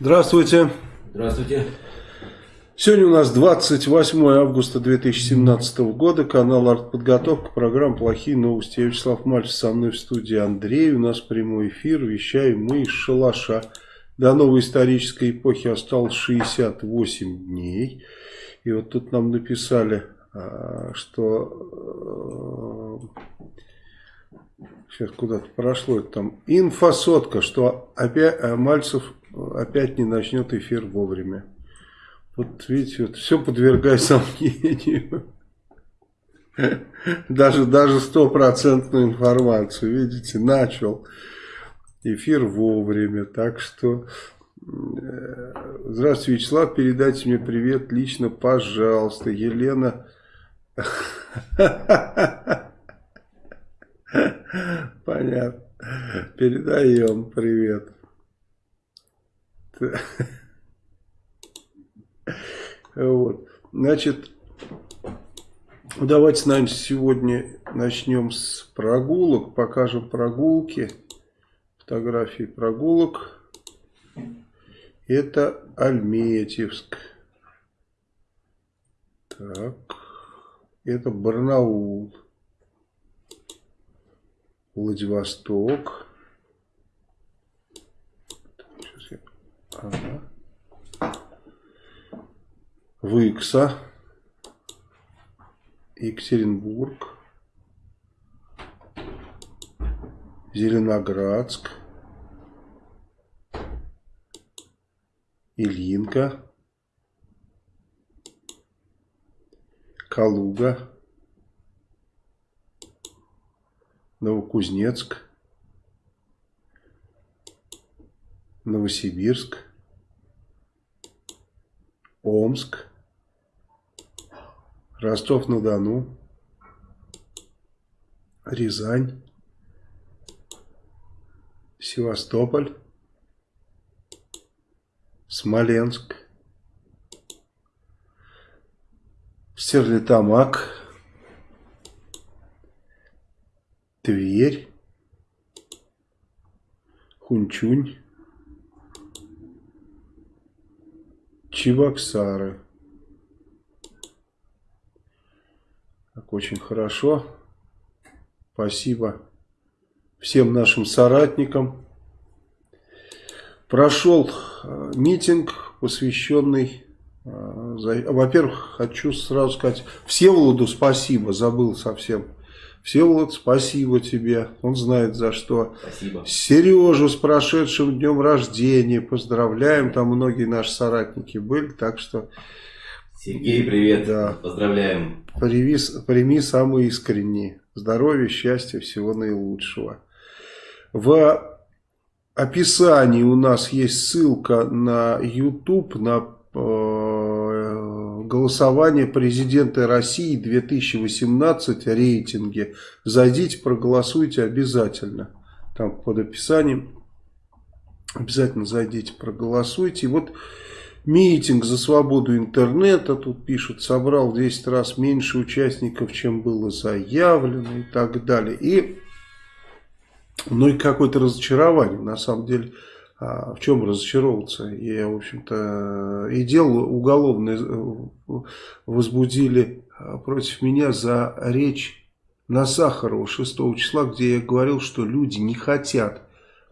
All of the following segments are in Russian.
Здравствуйте. Здравствуйте. Сегодня у нас 28 августа 2017 года, канал «Артподготовка», программа «Плохие новости». Я Вячеслав Мальцев, со мной в студии Андрей, у нас прямой эфир, вещаем мы из шалаша. До новой исторической эпохи осталось 68 дней. И вот тут нам написали, а, что сейчас куда-то прошло это там инфосотка, что опять Мальцев опять не начнет эфир вовремя. Вот видите, вот все подвергай сомнению. Даже, даже стопроцентную информацию, видите, начал эфир вовремя. Так что, э, здравствуйте, Вячеслав, передайте мне привет лично, пожалуйста. Елена... Понятно. Передаем привет. Вот. Значит, давайте, наверное, сегодня начнем с прогулок. Покажем прогулки. Фотографии прогулок. Это Альметьевск. Так. Это Барнаул. Владивосток. Сейчас я... Ага. Выкса, Екатеринбург, Зеленоградск, Ильинка, Калуга, Новокузнецк, Новосибирск, Омск, Ростов-на-Дону, Рязань, Севастополь, Смоленск, Стерлитамак, Тверь, Хунчунь, Чебоксары. Так, очень хорошо. Спасибо всем нашим соратникам. Прошел э, митинг, посвященный... Э, во-первых, хочу сразу сказать Всеволоду спасибо, забыл совсем Всеволод, спасибо тебе. Он знает за что. Спасибо. Сережу с прошедшим днем рождения. Поздравляем. Там многие наши соратники были. Так что... Сергей, привет. Да. Поздравляем. Прими, прими самые искренние. Здоровья, счастья, всего наилучшего. В описании у нас есть ссылка на YouTube, на э, голосование президента России 2018 рейтинги. Зайдите, проголосуйте обязательно. Там под описанием обязательно зайдите, проголосуйте. И вот митинг за свободу интернета, тут пишут, собрал в 10 раз меньше участников, чем было заявлено и так далее. И, ну и какое-то разочарование, на самом деле, в чем разочаровываться? Я, в общем-то, и дело уголовное э, возбудили а, против меня за речь на Сахарова 6 числа, где я говорил, что люди не хотят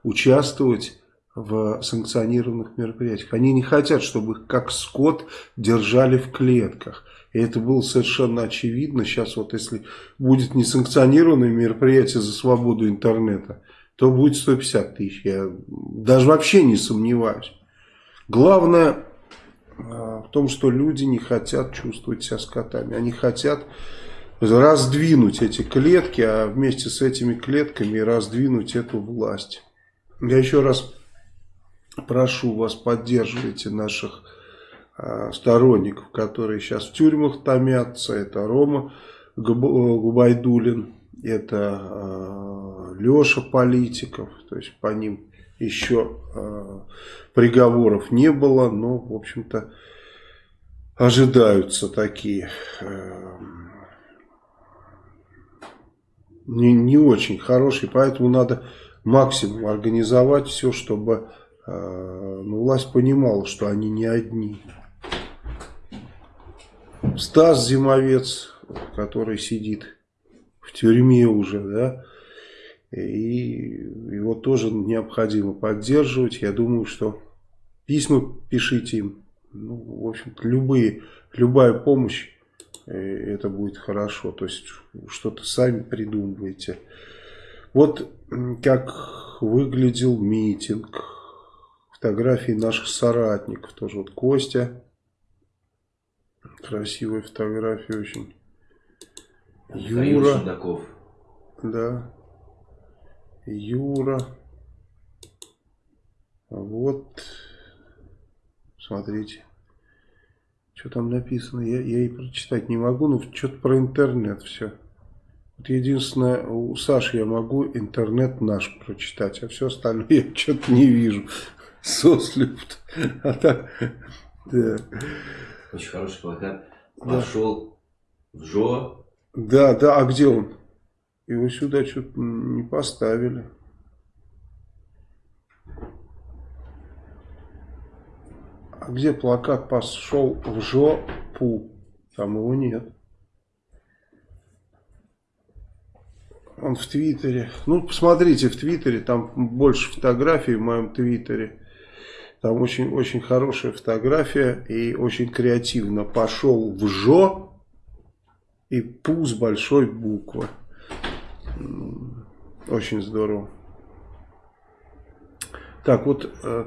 участвовать в санкционированных мероприятиях. Они не хотят, чтобы их как скот держали в клетках. И это было совершенно очевидно. Сейчас вот если будет несанкционированное мероприятие за свободу интернета, то будет 150 тысяч. Я даже вообще не сомневаюсь. Главное а, в том, что люди не хотят чувствовать себя скотами. Они хотят раздвинуть эти клетки, а вместе с этими клетками раздвинуть эту власть. Я еще раз прошу вас, поддерживайте наших а, сторонников, которые сейчас в тюрьмах томятся. Это Рома Губайдулин, это э, Леша Политиков, то есть по ним еще э, приговоров не было, но, в общем-то, ожидаются такие э, не, не очень хорошие, поэтому надо максимум организовать все, чтобы А, но власть понимала, что они не одни. Стас Зимовец, который сидит тюрьме уже, да, и его тоже необходимо поддерживать. Я думаю, что письма пишите им. Ну, в общем-то, любые, любая помощь, э, это будет хорошо. То есть, что-то сами придумываете. Вот как выглядел митинг. Фотографии наших соратников. Тоже вот Костя. Красивая фотография очень. Юра. Да. Юра. Вот. Смотрите. Что там написано? Я, я и прочитать не могу, но что-то про интернет все. Вот единственное, у Саши я могу интернет наш прочитать, а все остальное я что-то не вижу. Сослюбт. А так, да. Очень хороший плакат. Пошел да. в Жо. Да, да, а где он? Его сюда что-то не поставили. А где плакат пошел в жопу? Там его нет. Он в Твиттере. Ну, посмотрите в Твиттере, там больше фотографий в моем Твиттере. Там очень, очень хорошая фотография и очень креативно. Пошел в жо и пу с большой буквы. Очень здорово. Так, вот э,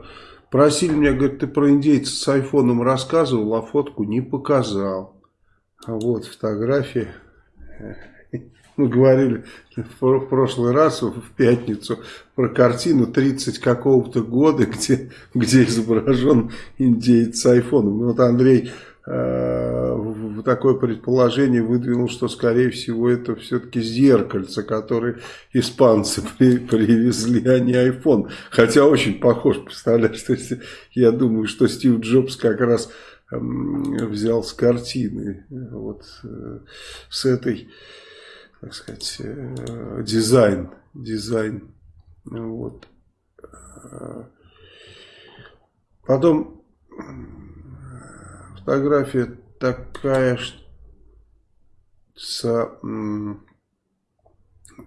просили меня, говорит, ты про индейца с айфоном рассказывал, а фотку не показал. А вот фотография. Мы говорили в прошлый раз, в пятницу, про картину 30 какого-то года, где, где изображен индейец с айфоном. Вот Андрей э, такое предположение выдвинул, что скорее всего это все-таки зеркальце, которое испанцы при, привезли, а не iPhone. Хотя очень похож, представляешь, то есть я думаю, что Стив Джобс как раз э, взял с картины, вот э, с этой, так сказать, э, дизайн, дизайн, вот. Потом фотография такая, что с...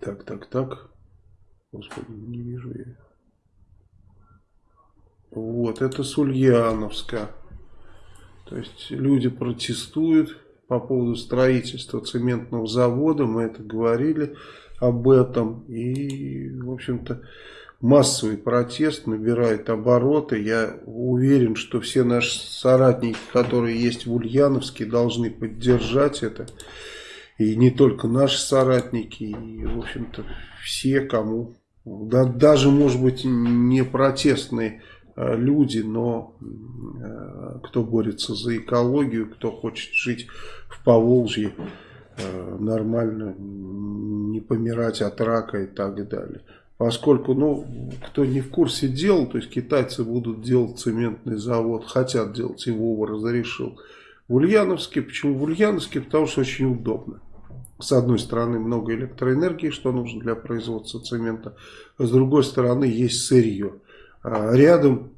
Так, так, так. Господи, не вижу я. Вот, это с Ульяновска. То есть люди протестуют по поводу строительства цементного завода. Мы это говорили об этом. И, в общем-то, массовый протест набирает обороты. Я уверен, что все наши соратники, которые есть в Ульяновске, должны поддержать это. И не только наши соратники, и, в общем-то, все, кому... Да, даже, может быть, не протестные а, люди, но а, кто борется за экологию, кто хочет жить в Поволжье а, нормально, не помирать от рака и так далее. Поскольку, ну, кто не в курсе дел, то есть китайцы будут делать цементный завод, хотят делать, его разрешил в Ульяновске. Почему в Ульяновске? Потому что очень удобно. С одной стороны много электроэнергии, что нужно для производства цемента. С другой стороны есть сырье. А рядом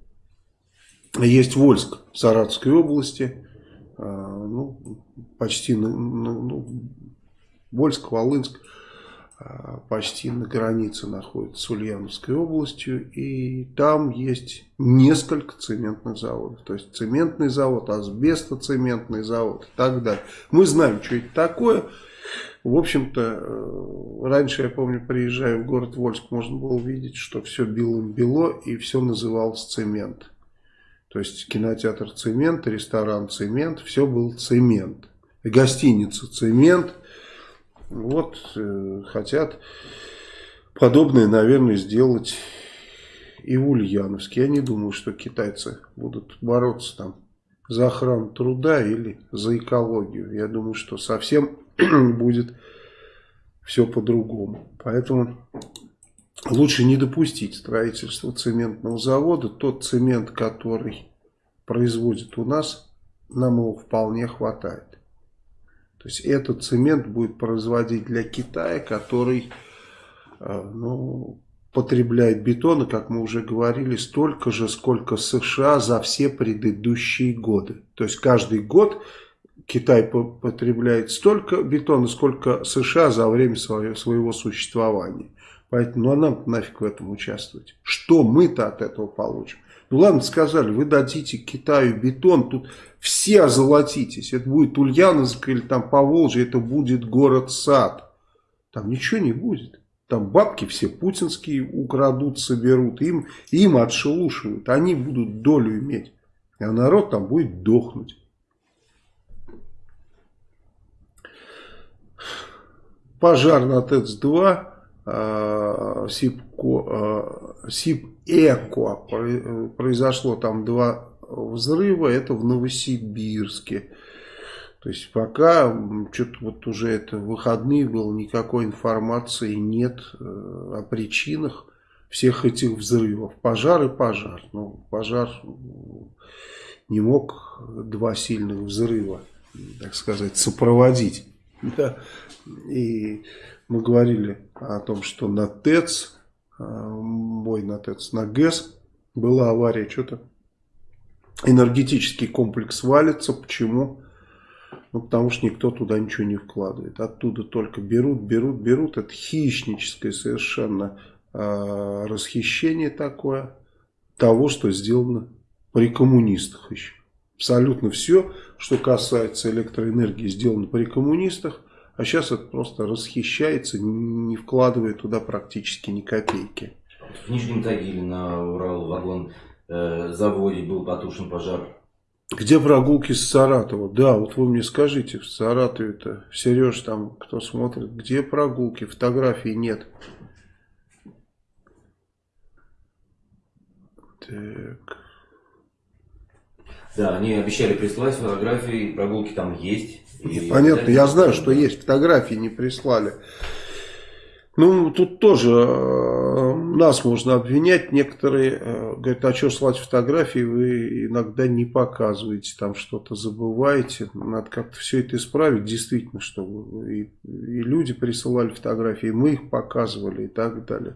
есть Вольск Саратовской области. А, ну, почти ну, Вольск, Волынск. А, почти на границе находится с Ульяновской областью, и там есть несколько цементных заводов. То есть цементный завод, асбестоцементный завод и так далее. Мы знаем, что это такое. В общем-то, э, раньше, я помню, приезжая в город Вольск, можно было видеть, что все белым-бело, и все называлось цемент. То есть кинотеатр цемент, ресторан цемент, все был цемент. Гостиница цемент – вот э, хотят подобное, наверное, сделать и в Ульяновске. Я не думаю, что китайцы будут бороться там за охрану труда или за экологию. Я думаю, что совсем будет все по-другому. Поэтому лучше не допустить строительства цементного завода. Тот цемент, который производит у нас, нам его вполне хватает. То есть этот цемент будет производить для Китая, который, э, ну, потребляет бетона, как мы уже говорили, столько же, сколько США за все предыдущие годы. То есть каждый год Китай потребляет столько бетона, сколько США за время своего, своего существования. Поэтому ну, а нам нафиг в этом участвовать. Что мы-то от этого получим? Ну ладно, сказали, вы дадите Китаю бетон, тут все озолотитесь. Это будет Ульяновск или там Поволжье, это будет город-сад. Там ничего не будет. Там бабки все путинские украдут, соберут, им, им отшелушивают. Они будут долю иметь. А народ там будет дохнуть. Пожар на ТЭЦ-2 а, Сибко, а, Сибэко произошло там два взрыва, это в Новосибирске. То есть пока что-то вот уже это выходные было, никакой информации нет э, о причинах всех этих взрывов. Пожар и пожар. Ну, пожар не мог два сильных взрыва, так сказать, сопроводить. Да. И мы говорили о том, что на ТЭЦ, э, бой на ТЭЦ, на ГЭС была авария, что-то энергетический комплекс валится. Почему? Ну, потому что никто туда ничего не вкладывает. Оттуда только берут, берут, берут. Это хищническое совершенно э, расхищение такое того, что сделано при коммунистах еще. Абсолютно все, что касается электроэнергии, сделано при коммунистах. А сейчас это просто расхищается, не вкладывая туда практически ни копейки. В Нижнем Тагиле на Урал-вагон э, заводе был потушен пожар. Где прогулки с Саратова? Да, вот вы мне скажите, в Саратове-то, Сереж, там, кто смотрит, где прогулки? Фотографий нет. Так. Да, они обещали прислать фотографии, прогулки там есть. И Понятно, я знаю, что есть, фотографии не прислали. Ну, тут тоже э, нас можно обвинять. Некоторые э, говорят, а что слать фотографии, вы иногда не показываете, там что-то забываете. Надо как-то все это исправить, действительно, чтобы и, и люди присылали фотографии, и мы их показывали и так далее.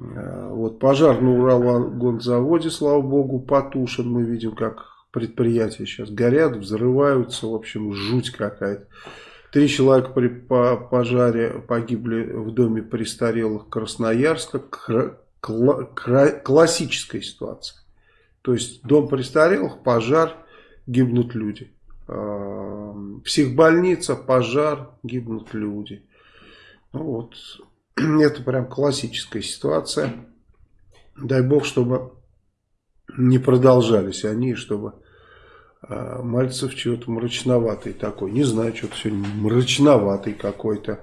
Э, вот пожар на Уралгонзаводе, слава богу, потушен. Мы видим, как предприятия сейчас горят, взрываются. В общем, жуть какая-то. Три человека при пожаре погибли в доме престарелых Красноярска. Классическая ситуация. То есть дом престарелых, пожар, гибнут люди. А, психбольница, пожар, гибнут люди. Ну вот, это прям классическая ситуация. Дай бог, чтобы не продолжались они, чтобы а Мальцев чего-то мрачноватый такой. Не знаю, что-то сегодня мрачноватый какой-то.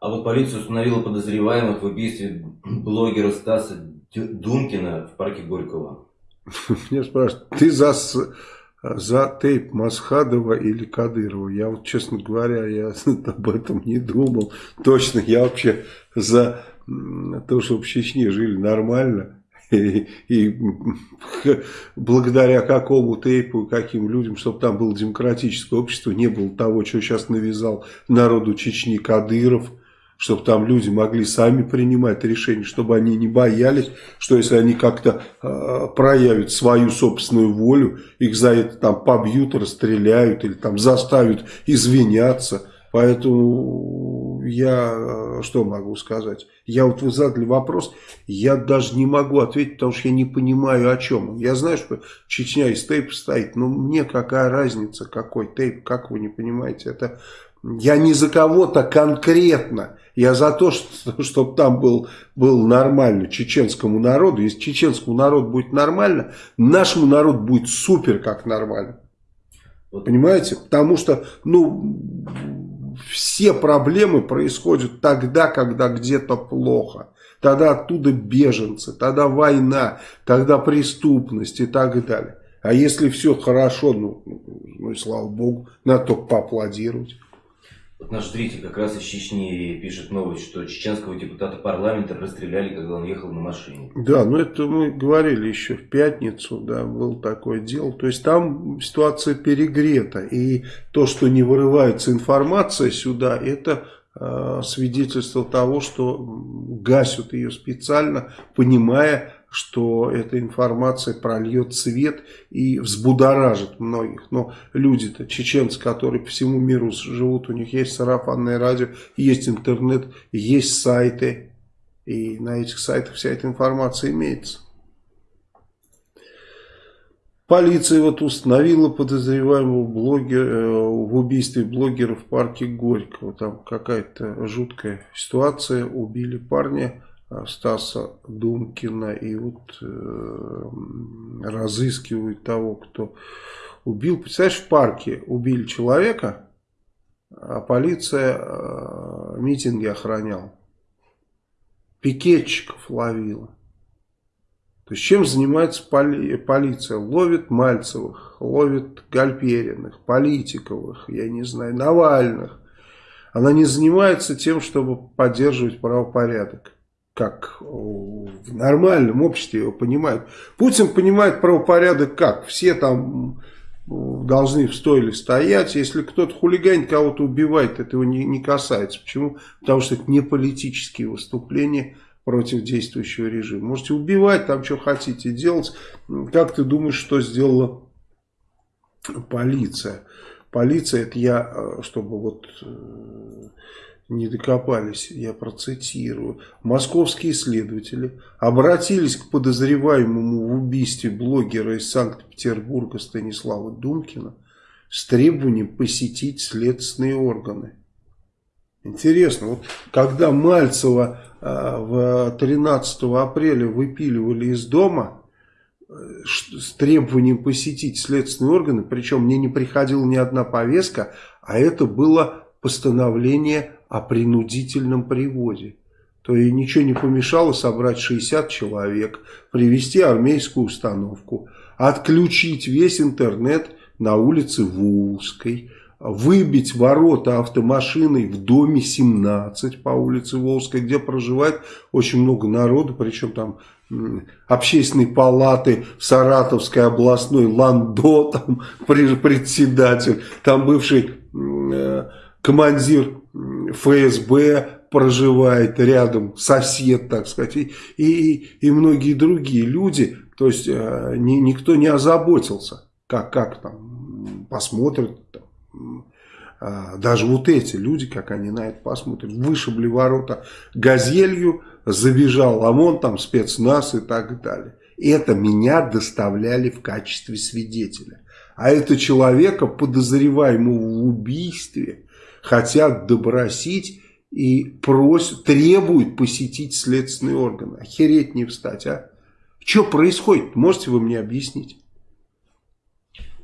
А вот полиция установила подозреваемых в убийстве блогера Стаса Думкина в парке Горького. Меня спрашивают, ты за, за тейп Масхадова или Кадырова? Я вот, честно говоря, я об этом не думал. Точно, я вообще за то, чтобы в Чечне жили нормально и, благодаря какому тейпу каким людям, чтобы там было демократическое общество, не было того, что сейчас навязал народу Чечни Кадыров, чтобы там люди могли сами принимать решения, чтобы они не боялись, что если они как-то э, проявят свою собственную волю, их за это там побьют, расстреляют или там заставят извиняться. Поэтому я что могу сказать? Я вот вы задали вопрос, я даже не могу ответить, потому что я не понимаю о чем. Я знаю, что Чечня из тейпа стоит, но мне какая разница, какой тейп, как вы не понимаете. Это я не за кого-то конкретно, я за то, что, чтобы там был, был нормально чеченскому народу. Если чеченскому народу будет нормально, нашему народу будет супер как нормально. Понимаете? Потому что, ну, все проблемы происходят тогда, когда где-то плохо. Тогда оттуда беженцы, тогда война, тогда преступность и так далее. А если все хорошо, ну, ну и слава богу, надо только поаплодировать. Вот наш зритель как раз из Чечни пишет новость, что чеченского депутата парламента расстреляли, когда он ехал на машине. Да, ну это мы говорили еще в пятницу, да, было такое дело. То есть там ситуация перегрета. И то, что не вырывается информация сюда, это э, свидетельство того, что гасят ее специально, понимая, что эта информация прольет свет и взбудоражит многих. Но люди-то, чеченцы, которые по всему миру живут, у них есть сарафанное радио, есть интернет, есть сайты. И на этих сайтах вся эта информация имеется. Полиция вот установила подозреваемого блогера, э, в убийстве блогера в парке Горького. Там какая-то жуткая ситуация. Убили парня Стаса Думкина и вот э, разыскивают того, кто убил. Представляешь, в парке убили человека, а полиция э, митинги охраняла. Пикетчиков ловила. То есть чем занимается поли полиция? Ловит Мальцевых, ловит Гальпериных, Политиковых, я не знаю, Навальных. Она не занимается тем, чтобы поддерживать правопорядок. Как в нормальном обществе его понимают. Путин понимает правопорядок как? Все там должны в стойле стоять. Если кто-то хулиганит, кого-то убивает, это его не, не касается. Почему? Потому что это не политические выступления против действующего режима. Можете убивать, там что хотите делать. Как ты думаешь, что сделала полиция? Полиция, это я, э, чтобы вот э, не докопались, я процитирую. Московские следователи обратились к подозреваемому в убийстве блогера из Санкт-Петербурга Станислава Думкина с требованием посетить следственные органы. Интересно, вот когда Мальцева э, в 13 апреля выпиливали из дома с требованием посетить следственные органы, причем мне не приходила ни одна повестка, а это было постановление о принудительном приводе. То и ничего не помешало собрать 60 человек, привести армейскую установку, отключить весь интернет на улице Волжской, выбить ворота автомашиной в доме 17 по улице Волжской, где проживает очень много народу, причем там общественной палаты Саратовской областной Ландо, там председатель, там бывший э, командир ФСБ проживает рядом, сосед, так сказать, и, и, и многие другие люди, то есть э, ни, никто не озаботился, как, как там посмотрят, а, даже вот эти люди, как они на это посмотрят, вышибли ворота газелью, забежал ОМОН, там спецназ и так далее. Это меня доставляли в качестве свидетеля. А это человека, подозреваемого в убийстве, хотят добросить и просят, требуют посетить следственные органы. Охереть не встать, а? Что происходит? Можете вы мне объяснить?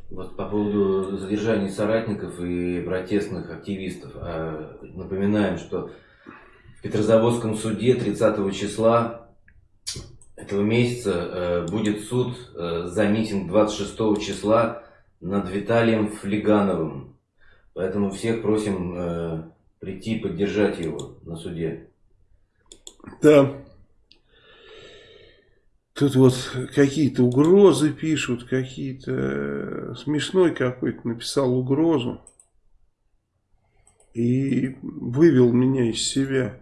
Вот по поводу задержания соратников и протестных активистов. А, напоминаем, что в Петрозаводском суде 30 числа этого месяца э, будет суд э, за митинг 26 числа над Виталием Флегановым. Поэтому всех просим э, прийти поддержать его на суде. Да. Тут вот какие-то угрозы пишут, какие-то... Э, смешной какой-то написал угрозу. И вывел меня из себя.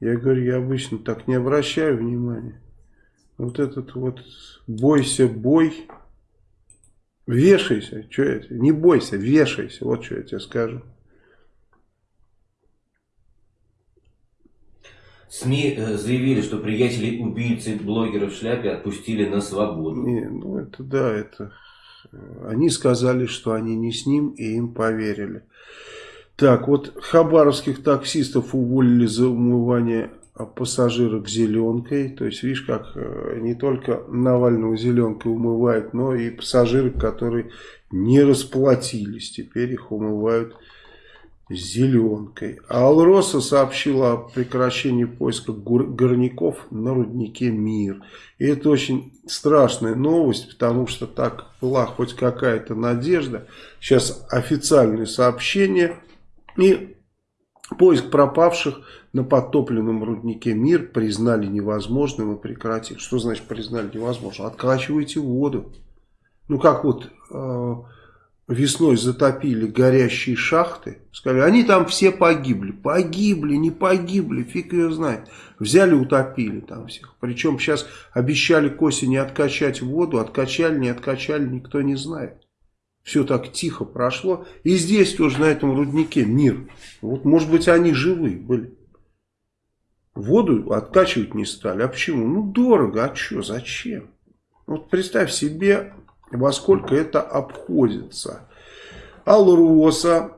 Я говорю, я обычно так не обращаю внимания. Вот этот вот бойся, бой. Вешайся, что это? Не бойся, вешайся. Вот что я тебе скажу. СМИ э, заявили, что приятели убийцы блогера в шляпе отпустили на свободу. Не, ну это да, это... Э, они сказали, что они не с ним, и им поверили. Так, вот хабаровских таксистов уволили за умывание пассажирок зеленкой. То есть, видишь, как э, не только Навального зеленкой умывают, но и пассажиры, которые не расплатились. Теперь их умывают зеленкой. А Алроса сообщила о прекращении поиска горняков на руднике Мир. И это очень страшная новость, потому что так была хоть какая-то надежда. Сейчас официальное сообщение и поиск пропавших на подтопленном руднике Мир признали невозможным и прекратили. Что значит признали невозможным? Откачивайте воду. Ну как вот... Э весной затопили горящие шахты, сказали, они там все погибли. Погибли, не погибли, фиг ее знает. Взяли, утопили там всех. Причем сейчас обещали к осени откачать воду, откачали, не откачали, никто не знает. Все так тихо прошло. И здесь тоже на этом руднике мир. Вот может быть они живы были. Воду откачивать не стали. А почему? Ну дорого, а что, зачем? Вот представь себе, во сколько это обходится. Алроса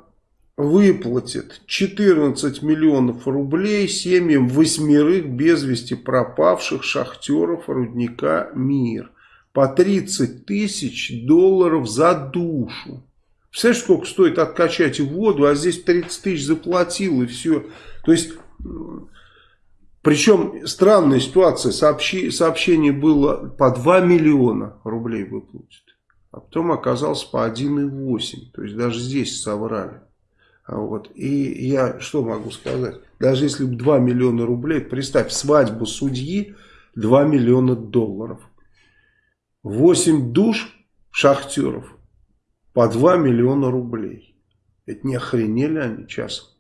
выплатит 14 миллионов рублей семьям восьмерых без вести пропавших шахтеров рудника «Мир». По 30 тысяч долларов за душу. Представляешь, сколько стоит откачать воду, а здесь 30 тысяч заплатил и все. То есть причем странная ситуация, сообщи, сообщение было по 2 миллиона рублей выплатит, а потом оказалось по 1,8, то есть даже здесь соврали. А вот. И я что могу сказать, даже если бы 2 миллиона рублей, представь, свадьбу судьи 2 миллиона долларов, 8 душ шахтеров по 2 миллиона рублей. Это не охренели они часом?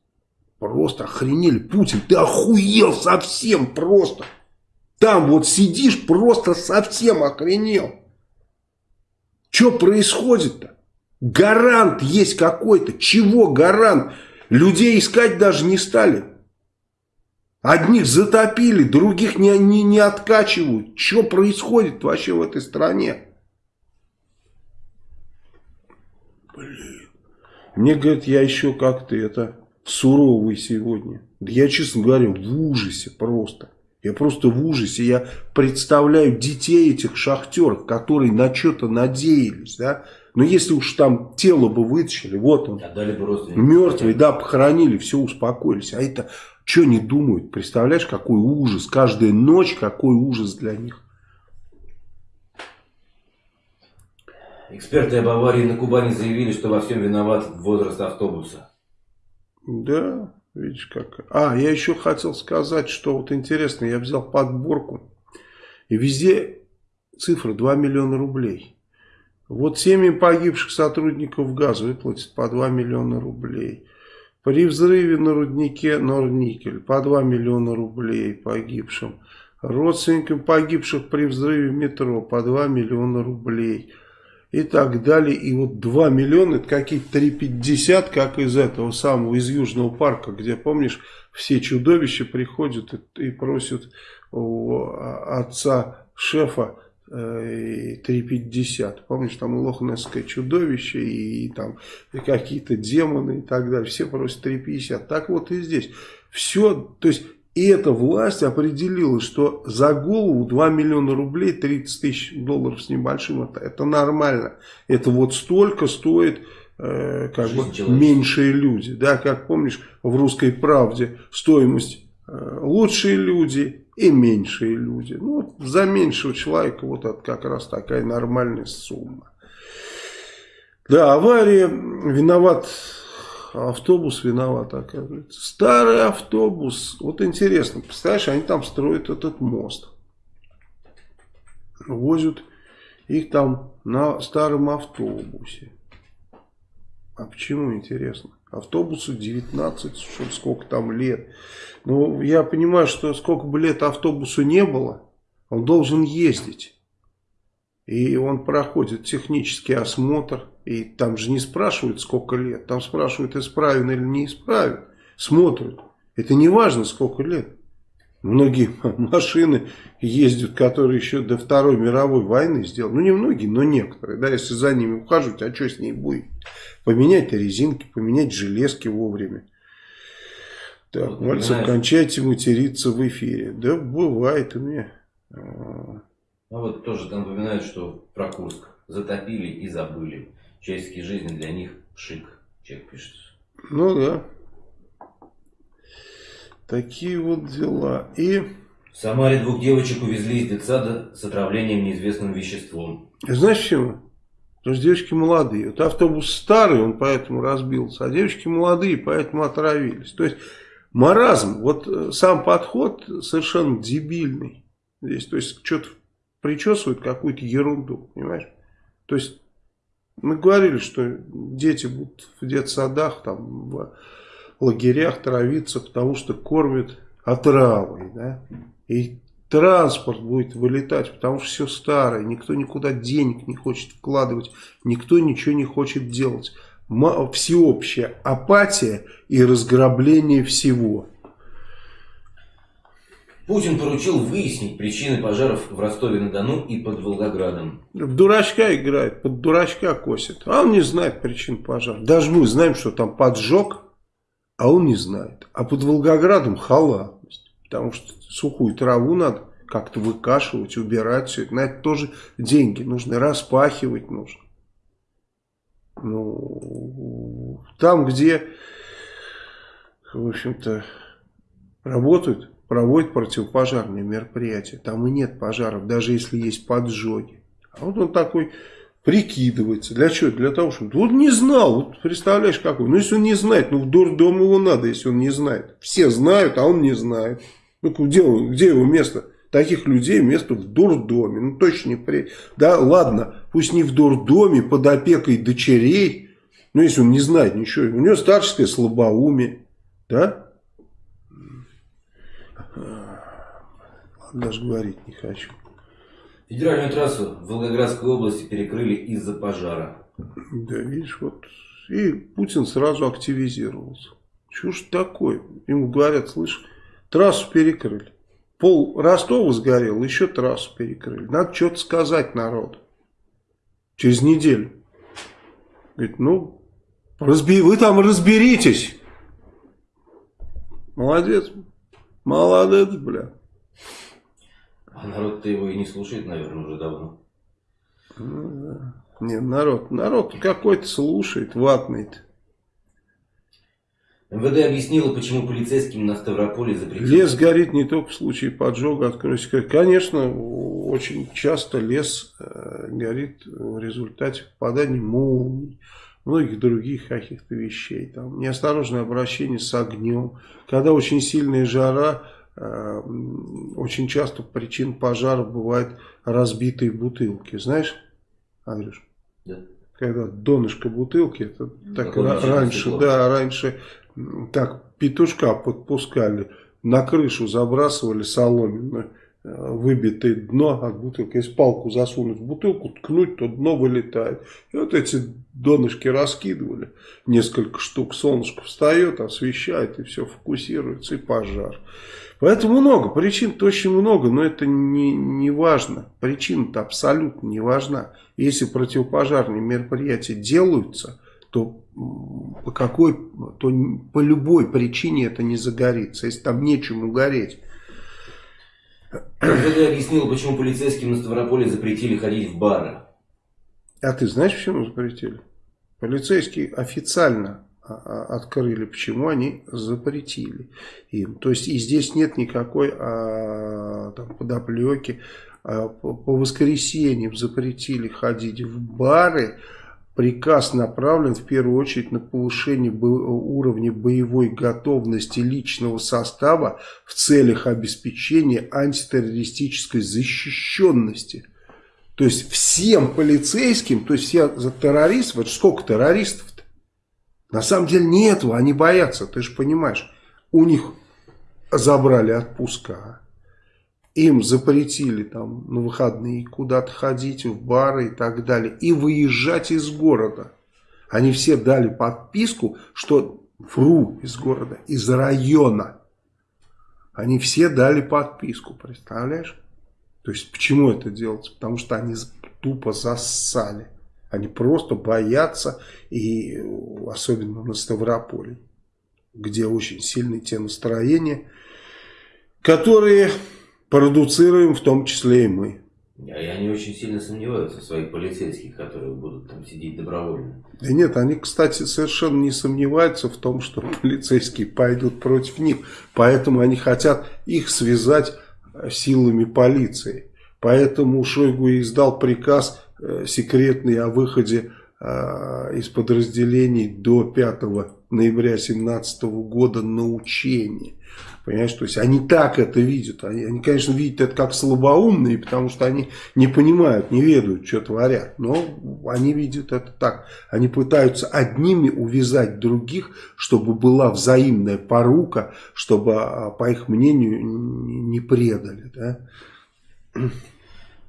Просто охренели. Путин, ты охуел совсем просто. Там вот сидишь, просто совсем охренел. Что происходит-то? Гарант есть какой-то. Чего гарант? Людей искать даже не стали. Одних затопили, других не, не, не откачивают. Что происходит вообще в этой стране? Блин. Мне говорят, я еще как-то это суровый сегодня. Да я, честно говоря, в ужасе просто. Я просто в ужасе. Я представляю детей этих шахтеров, которые на что-то надеялись. Да? Но если уж там тело бы вытащили, вот он, мертвый, да, похоронили, все, успокоились. А это что не думают? Представляешь, какой ужас. Каждая ночь, какой ужас для них. Эксперты об аварии на Кубани заявили, что во всем виноват возраст автобуса. Да, видишь как. А, я еще хотел сказать, что вот интересно, я взял подборку. И везде цифра 2 миллиона рублей. Вот семьи погибших сотрудников газа выплатят по 2 миллиона рублей. При взрыве на руднике Норникель по 2 миллиона рублей погибшим. Родственникам погибших при взрыве метро по 2 миллиона рублей и так далее. И вот 2 миллиона, это какие-то 3,50, как из этого самого, из Южного парка, где, помнишь, все чудовища приходят и, и просят у отца шефа 3,50. Э, помнишь, там лохнесское чудовище, и, и там какие-то демоны и так далее. Все просят 3,50. Так вот и здесь. Все, то есть и эта власть определила, что за голову 2 миллиона рублей, 30 тысяч долларов с небольшим, это, это нормально. Это вот столько стоит э, как бы меньшие люди. Да, как помнишь, в «Русской правде» стоимость э, лучшие люди и меньшие люди. Ну, за меньшего человека вот это как раз такая нормальная сумма. Да, авария виноват автобус виноват, оказывается. Старый автобус. Вот интересно, представляешь, они там строят этот мост. Возят их там на старом автобусе. А почему, интересно? Автобусу 19, что сколько там лет. Ну, я понимаю, что сколько бы лет автобусу не было, он должен ездить. И он проходит технический осмотр. И там же не спрашивают, сколько лет. Там спрашивают, исправен или не исправен. Смотрят. Это не важно, сколько лет. Многие машины ездят, которые еще до Второй мировой войны сделаны. Ну, не многие, но некоторые. Да, если за ними ухаживать, а что с ней будет? Поменять резинки, поменять железки вовремя. Так, вот, Мальцев, кончайте материться в эфире. Да, бывает у меня. Ну вот тоже там упоминают, что про Курск затопили и забыли человеческие жизни для них шик, человек пишет. Ну да. Такие вот дела. И... В Самаре двух девочек увезли из детсада с отравлением неизвестным веществом. Знаешь почему? Потому что девочки молодые. Вот автобус старый, он поэтому разбился, а девочки молодые, поэтому отравились. То есть маразм, вот э, сам подход совершенно дебильный. Здесь, то есть что-то причесывают какую-то ерунду, понимаешь? То есть Мы говорили, что дети будут в детсадах, там, в лагерях травиться, потому что кормят отравой, да, и транспорт будет вылетать, потому что все старое, никто никуда денег не хочет вкладывать, никто ничего не хочет делать. Всеобщая апатия и разграбление всего. Путин поручил выяснить причины пожаров в Ростове-на-Дону и под Волгоградом. В дурачка играет, под дурачка косит. А он не знает причин пожаров. Даже мы знаем, что там поджог, а он не знает. А под Волгоградом халатность. Потому что сухую траву надо как-то выкашивать, убирать все это. На это тоже деньги нужны, распахивать нужно. Ну, там, где, в общем-то, работают, проводят противопожарные мероприятия, там и нет пожаров, даже если есть поджоги. А вот он такой прикидывается. Для чего? Для того, чтобы... Вот не знал, вот представляешь, какой. Ну, если он не знает, ну, в дурдом его надо, если он не знает. Все знают, а он не знает. Ну, где, где его место? Таких людей место в дурдоме. Ну, точно не при... Да, ладно, пусть не в дурдоме, под опекой дочерей. Ну, если он не знает ничего. У него старческое слабоумие. Да? Даже говорить не хочу. Федеральную трассу в Волгоградской области перекрыли из-за пожара. Да, видишь, вот. И Путин сразу активизировался. Что ж такое? Ему говорят, слышь, трассу перекрыли. Пол Ростова сгорел, еще трассу перекрыли. Надо что-то сказать народу. Через неделю. Говорит, ну, разби... вы там разберитесь. Молодец. Молодец, бля. А народ-то его и не слушает, наверное, уже давно. Ну, да. Не, народ, народ какой-то слушает, ватный -то. МВД объяснило, почему полицейским на Ставрополе запретили... Лес горит не только в случае поджога, откройся. Конечно, очень часто лес э, горит в результате попадания молний, многих других каких-то вещей. Там, неосторожное обращение с огнем. Когда очень сильная жара, очень часто причин пожара бывают разбитые бутылки. Знаешь, Андрюш? Да. Когда донышко бутылки, это так раньше, да, раньше так петушка подпускали, на крышу забрасывали соломенную, э, выбитое дно от бутылки. Если палку засунуть в бутылку, ткнуть, то дно вылетает. И вот эти донышки раскидывали. Несколько штук солнышко встает, освещает, и все фокусируется, и пожар. Поэтому много, причин-то очень много, но это не, не важно. Причина-то абсолютно не важна. Если противопожарные мероприятия делаются, то по какой, то по любой причине это не загорится, если там нечему гореть. МВД объяснил, почему полицейским на Ставрополе запретили ходить в бары. А ты знаешь, почему запретили? Полицейские официально а, а, открыли, почему они запретили им. То есть и здесь нет никакой а, там, подоплеки. А, по, по воскресеньям запретили ходить в бары, Приказ направлен в первую очередь на повышение уровня боевой готовности личного состава в целях обеспечения антитеррористической защищенности. То есть всем полицейским, то есть все за террористов, вот сколько террористов-то? На самом деле нет, они боятся, ты же понимаешь. У них забрали отпуска им запретили там на выходные куда-то ходить, в бары и так далее, и выезжать из города. Они все дали подписку, что вру из города, из района. Они все дали подписку, представляешь? То есть, почему это делается? Потому что они тупо зассали. Они просто боятся, и особенно на Ставрополе, где очень сильные те настроения, которые продуцируем в том числе и мы. И они очень сильно сомневаются в своих полицейских, которые будут там сидеть добровольно. Да нет, они, кстати, совершенно не сомневаются в том, что полицейские пойдут против них. Поэтому они хотят их связать э, силами полиции. Поэтому Шойгу издал приказ э, секретный о выходе э, из подразделений до 5 ноября 2017 года на учение. Понимаешь, то есть они так это видят. Они, они, конечно, видят это как слабоумные, потому что они не понимают, не ведают, что творят. Но они видят это так. Они пытаются одними увязать других, чтобы была взаимная порука, чтобы, а, по их мнению, не предали. Да?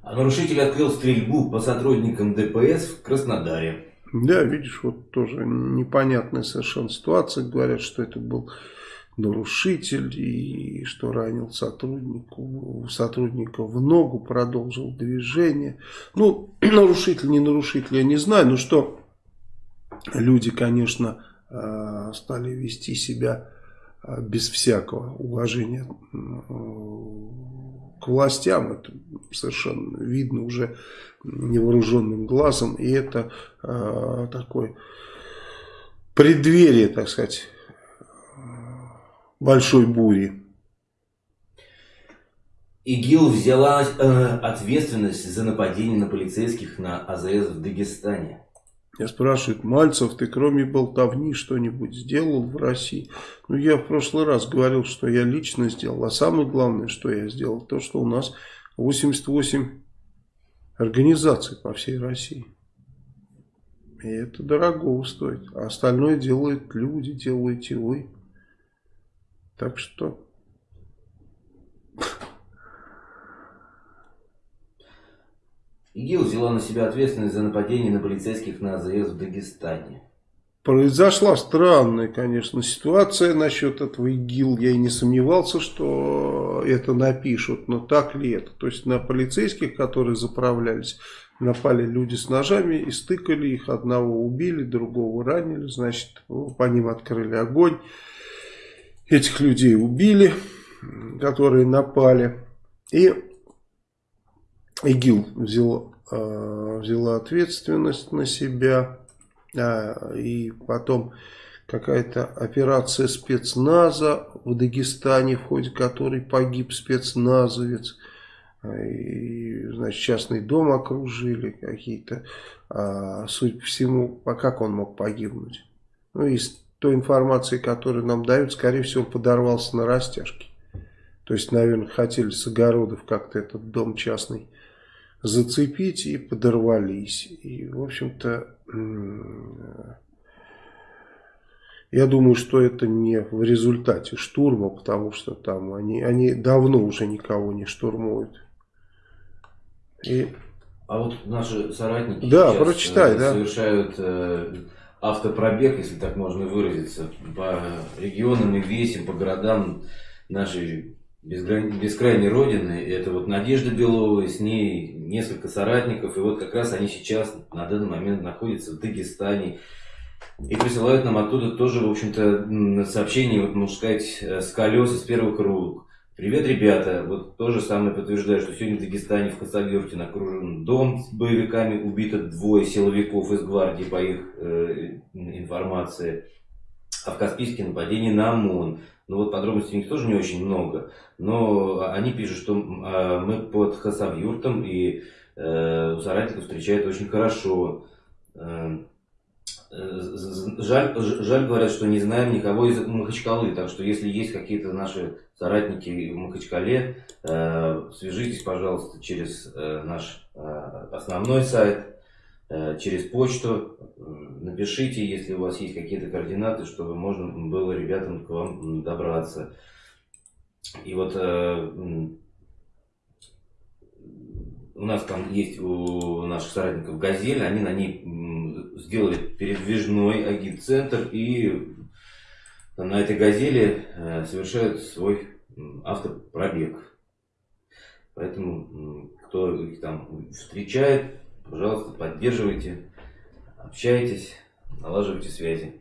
А нарушитель открыл стрельбу по сотрудникам ДПС в Краснодаре. Да, видишь, вот тоже непонятная совершенно ситуация. Говорят, что это был нарушитель и что ранил сотруднику, сотрудника в ногу, продолжил движение. Ну, нарушитель, не нарушитель, я не знаю, но что люди, конечно, э, стали вести себя э, без всякого уважения к властям, это совершенно видно уже невооруженным глазом, и это э, такой преддверие, так сказать, большой бури. ИГИЛ взяла э, ответственность за нападение на полицейских на АЗС в Дагестане. Я спрашиваю, Мальцев, ты кроме болтовни что-нибудь сделал в России? Ну, я в прошлый раз говорил, что я лично сделал. А самое главное, что я сделал, то, что у нас 88 организаций по всей России. И это дорого стоит. А остальное делают люди, делаете вы. Так что... ИГИЛ взяла на себя ответственность за нападение на полицейских на АЗС в Дагестане. Произошла странная, конечно, ситуация насчет этого ИГИЛ. Я и не сомневался, что это напишут. Но так ли это? То есть на полицейских, которые заправлялись, напали люди с ножами и стыкали их. Одного убили, другого ранили. Значит, по ним открыли огонь. Этих людей убили, которые напали. И ИГИЛ взял, э, взяла ответственность на себя. А, и потом какая-то операция спецназа в Дагестане, в ходе которой погиб спецназовец. И, значит, частный дом окружили какие-то. А, суть по всему, а как он мог погибнуть? Ну, из той информации, которую нам дают, скорее всего, подорвался на растяжке. То есть, наверное, хотели с огородов как-то этот дом частный зацепить и подорвались. И, в общем-то, я думаю, что это не в результате штурма, потому что там они, они давно уже никого не штурмуют. И... А вот наши соратники да, прочитай, да. совершают э, автопробег, если так можно выразиться, по регионам и весим, по городам нашей безграни... бескрайней родины. Это вот Надежда Белова, с ней несколько соратников. И вот как раз они сейчас на данный момент находятся в Дагестане. И присылают нам оттуда тоже, в общем-то, сообщение, вот, можно сказать, с колес из первых рук. Привет, ребята. Вот то же самое подтверждаю, что сегодня в Дагестане, в Хасавюрте окружен дом с боевиками. Убито двое силовиков из гвардии, по их э, информации. А в Каспийске нападение на ОМОН. Ну вот подробностей у них тоже не очень много. Но они пишут, что э, мы под Хасавюртом и э, соратников встречают очень хорошо. Э, Жаль, жаль, говорят, что не знаем никого из Махачкалы, так что если есть какие-то наши соратники в Махачкале, э, свяжитесь, пожалуйста, через э, наш э, основной сайт, э, через почту, напишите, если у вас есть какие-то координаты, чтобы можно было ребятам к вам добраться. И вот э, у нас там есть у наших соратников «Газель», они на ней сделали передвижной агит-центр и на этой «Газели» э, совершают свой автопробег. Поэтому, кто их там встречает, пожалуйста, поддерживайте, общайтесь, налаживайте связи.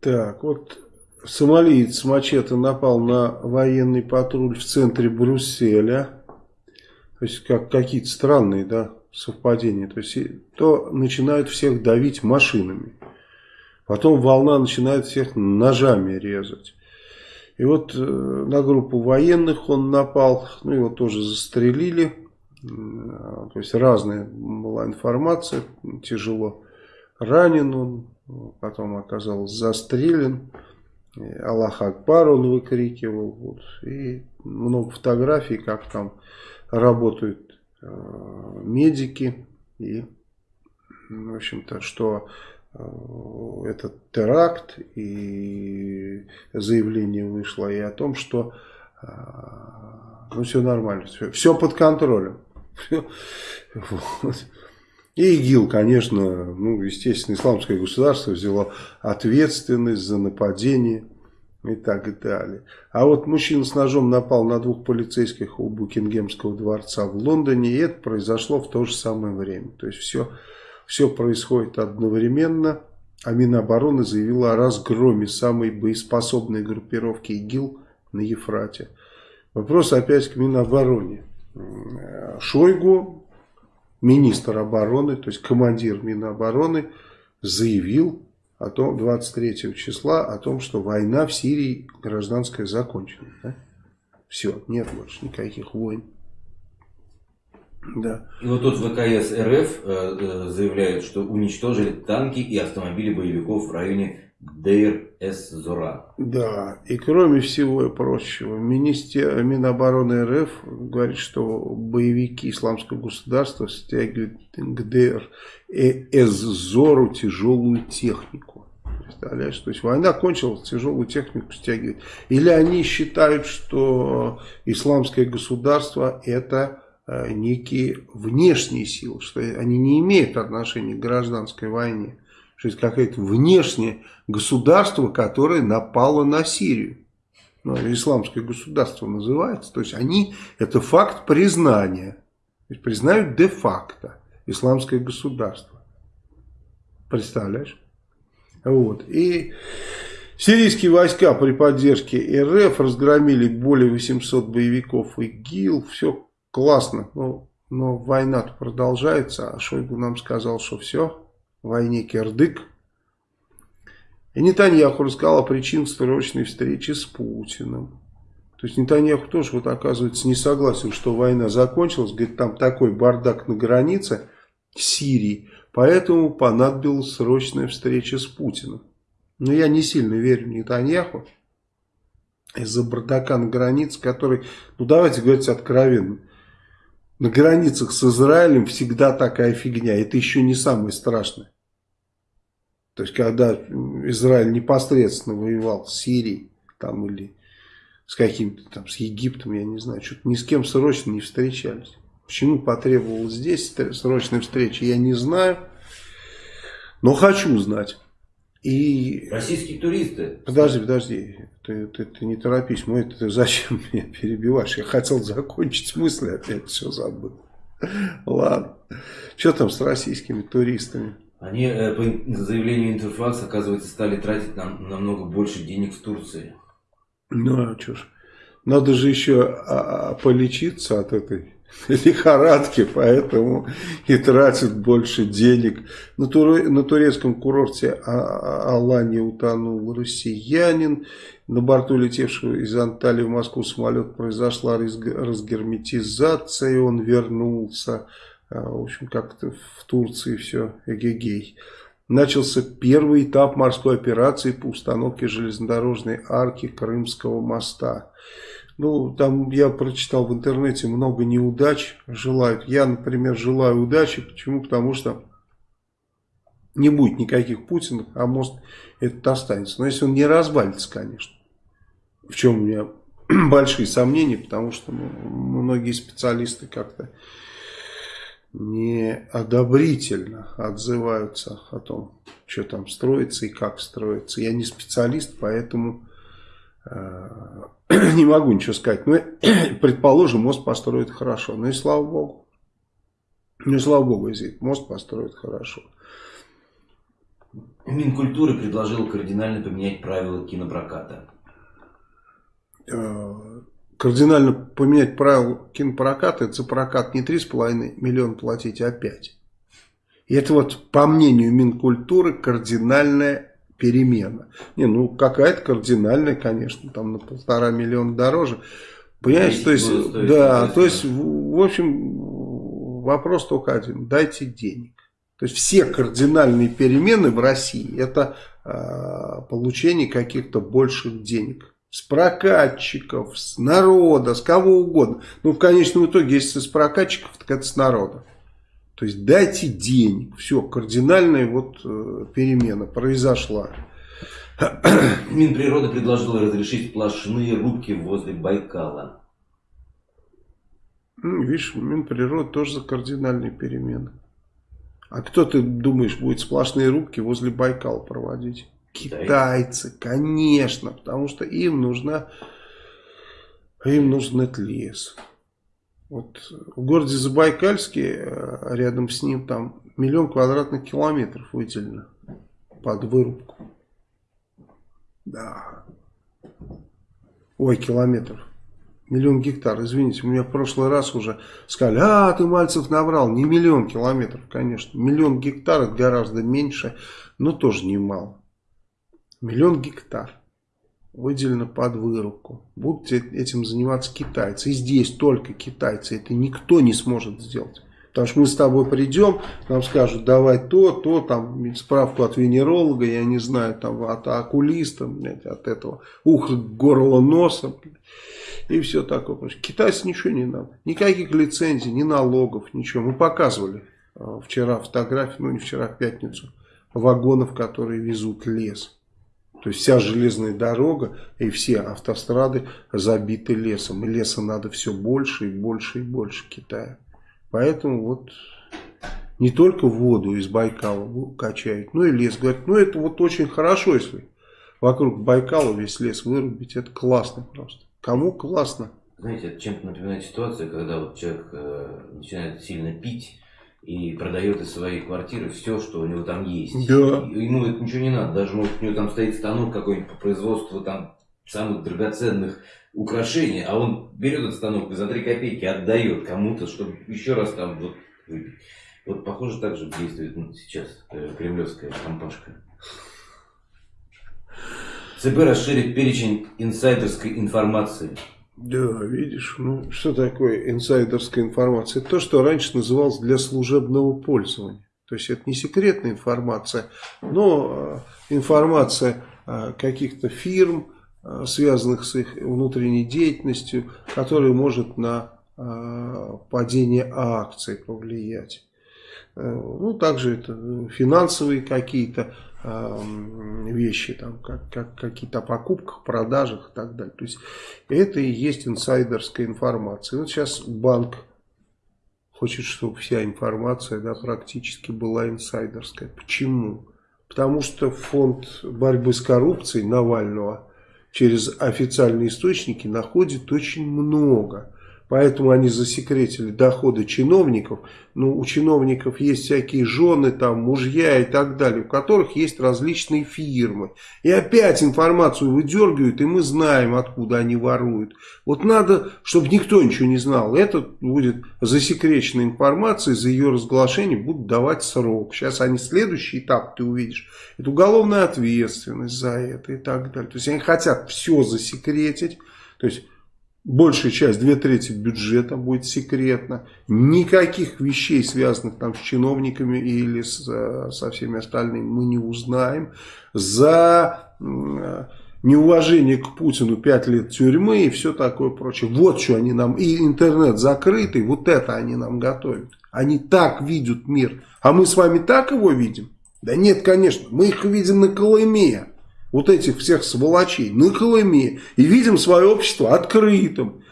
Так, вот Сомалиец с мачете напал на военный патруль в центре Брюсселя. То есть, как какие-то странные да, совпадения. То есть, то начинают всех давить машинами. Потом волна начинает всех ножами резать. И вот э, на группу военных он напал, ну его тоже застрелили. То есть разная была информация, тяжело ранен он, потом оказался застрелен. Аллах Акбар он выкрикивал. Вот, и много фотографий, как там работают э, медики. И, в общем-то, что э, этот теракт и заявление вышло и о том, что э, ну, все нормально, все, все под контролем. Вот. И ИГИЛ, конечно, ну, естественно, исламское государство взяло ответственность за нападение и так далее. А вот мужчина с ножом напал на двух полицейских у Букингемского дворца в Лондоне, и это произошло в то же самое время. То есть все, все происходит одновременно. А Минобороны заявила о разгроме самой боеспособной группировки ИГИЛ на Ефрате. Вопрос опять к Минобороне. Шойгу министр обороны, то есть командир Минобороны, заявил о том, 23 числа о том, что война в Сирии гражданская закончена. Да? Все, нет больше никаких войн. Да. И вот тут ВКС РФ э, э, заявляет, что уничтожили танки и автомобили боевиков в районе Дейр-эс-Зора. Да, и кроме всего прочего, министер Минобороны РФ говорит, что боевики исламского государства стягивают к Дейр-эс-Зору тяжелую технику. Представляешь, то есть война кончилась, тяжелую технику стягивают. Или они считают, что исламское государство это э, некие внешние силы, что они не имеют отношения к гражданской войне что это какое-то внешнее государство, которое напало на Сирию. Ну, исламское государство называется. То есть они, это факт признания. То есть признают де-факто исламское государство. Представляешь? Вот. И сирийские войска при поддержке РФ разгромили более 800 боевиков ИГИЛ. Все классно. Но, но война продолжается. А Шойгу нам сказал, что все, войне кирдык. И Нетаньяху рассказал о причинах срочной встречи с Путиным. То есть Нетаньяху тоже вот оказывается не согласен, что война закончилась. Говорит, там такой бардак на границе Сирии. Поэтому понадобилась срочная встреча с Путиным. Но я не сильно верю Нетаньяху. Из-за бардака на границе, который, ну давайте говорить откровенно, на границах с Израилем всегда такая фигня. Это еще не самое страшное. То есть, когда Израиль непосредственно воевал с Сирией, там, или с каким-то там, с Египтом, я не знаю, что-то ни с кем срочно не встречались. Почему потребовалась здесь срочная встреча, я не знаю, но хочу знать. И... Российские туристы. Подожди, подожди, ты, ты, ты не торопись, мой, ты зачем меня перебиваешь? Я хотел закончить мысли, опять все забыл. Ладно. Что там с российскими туристами? Они, э, по заявлению Интерфакс, оказывается, стали тратить нам намного больше денег в Турции. Ну, а что ж. Надо же еще а, а, полечиться от этой лихорадки, поэтому и тратят больше денег. На, тур, на турецком курорте а, Алании утонул россиянин. На борту летевшего из Анталии в Москву самолет произошла разгерметизация, и он вернулся. А, в общем, как-то в Турции все эгегей. Начался первый этап морской операции по установке железнодорожной арки Крымского моста. Ну, там я прочитал в интернете много неудач желают. Я, например, желаю удачи. Почему? Потому что не будет никаких Путинов, а мост этот останется. Но если он не развалится, конечно. В чем у меня большие сомнения, потому что ну, многие специалисты как-то неодобрительно отзываются о том, что там строится и как строится. Я не специалист, поэтому э, не могу ничего сказать. Но предположим, мост построит хорошо. Ну и слава богу. Ну и слава богу, если мост построит хорошо. Минкультуры предложил кардинально поменять правила кинопроката. Э, кардинально поменять правила кинопроката, это за прокат не 3,5 миллиона платить, а 5. И это вот, по мнению Минкультуры, кардинальная перемена. Не, ну какая-то кардинальная, конечно, там на полтора миллиона дороже. Понимаешь, то есть, да, то есть, в общем, вопрос только один. Дайте денег. То есть все кардинальные перемены в России это э, получение каких-то больших денег. С прокатчиков, с народа, с кого угодно. Ну, в конечном итоге, если с прокатчиков, так это с народа. То есть дайте денег. Все, кардинальная вот э, перемена произошла. Минприроды предложил разрешить сплошные рубки возле Байкала. Ну, видишь, Минприрода тоже за кардинальные перемены. А кто, ты думаешь, будет сплошные рубки возле Байкала проводить? Китайцы, конечно, потому что им нужна, им нужен этот лес. Вот в городе Забайкальске, э, рядом с ним, там миллион квадратных километров выделено под вырубку. Да. Ой, километров. Миллион гектар, извините, мне в прошлый раз уже сказали, а, ты, Мальцев, набрал. Не миллион километров, конечно. Миллион гектар это гораздо меньше, но тоже немало. Миллион гектар выделено под вырубку. Будут этим заниматься китайцы. И здесь только китайцы. Это никто не сможет сделать. Потому что мы с тобой придем, нам скажут, давай то, то, там, справку от венеролога, я не знаю, там, от окулиста, блядь, от этого, ухо, горло, носа, и все такое. Китайцам ничего не надо, никаких лицензий, ни налогов, ничего. Мы показывали э, вчера фотографии, ну не вчера, в пятницу, вагонов, которые везут лес. То есть вся железная дорога и все автострады забиты лесом. И леса надо все больше и больше и больше Китая. Поэтому вот не только воду из Байкала качают, но и лес. Говорят, ну это вот очень хорошо, если вокруг Байкала весь лес вырубить. Это классно просто. Кому классно? Знаете, это чем-то напоминает ситуацию, когда вот человек э, начинает сильно пить и продает из своей квартиры все, что у него там есть. Да. Ему это ничего не надо. Даже может у него там стоит станок какой-нибудь по производству там самых драгоценных украшений, а он берет этот станок и за 3 копейки отдает кому-то, чтобы еще раз там вот выпить. Вот похоже так же действует ну, сейчас э, кремлевская компашка. ЦБ расширит перечень инсайдерской информации. Да, видишь, ну что такое инсайдерская информация? Это то, что раньше называлось для служебного пользования. То есть это не секретная информация, но э, информация э, каких-то фирм, Э, связанных с их внутренней деятельностью, который может на падение акций повлиять. Ну, также это финансовые какие-то вещи, там, как, как какие-то покупках, продажах и так далее. То есть это и есть инсайдерская информация. Вот сейчас банк хочет, чтобы вся информация да, практически была инсайдерская. Почему? Потому что фонд борьбы с коррупцией Навального – через официальные источники находит очень много. Поэтому они засекретили доходы чиновников. Ну, у чиновников есть всякие жены, там, мужья и так далее, у которых есть различные фирмы. И опять информацию выдергивают, и мы знаем, откуда они воруют. Вот надо, чтобы никто ничего не знал. Это будет засекреченная информация, за ее разглашение будут давать срок. Сейчас они следующий этап, ты увидишь. Это уголовная ответственность за это и так далее. То есть они хотят все засекретить. То есть большая часть, две трети бюджета будет секретно. Никаких вещей, связанных там с чиновниками или с, э, со всеми остальными, мы не узнаем. За э, неуважение к Путину 5 лет тюрьмы и все такое прочее. Вот что они нам, и интернет закрытый, вот это они нам готовят. Они так видят мир. А мы с вами так его видим? Да нет, конечно, мы их видим на Колыме вот этих всех сволочей на Колыме и видим свое общество открытым.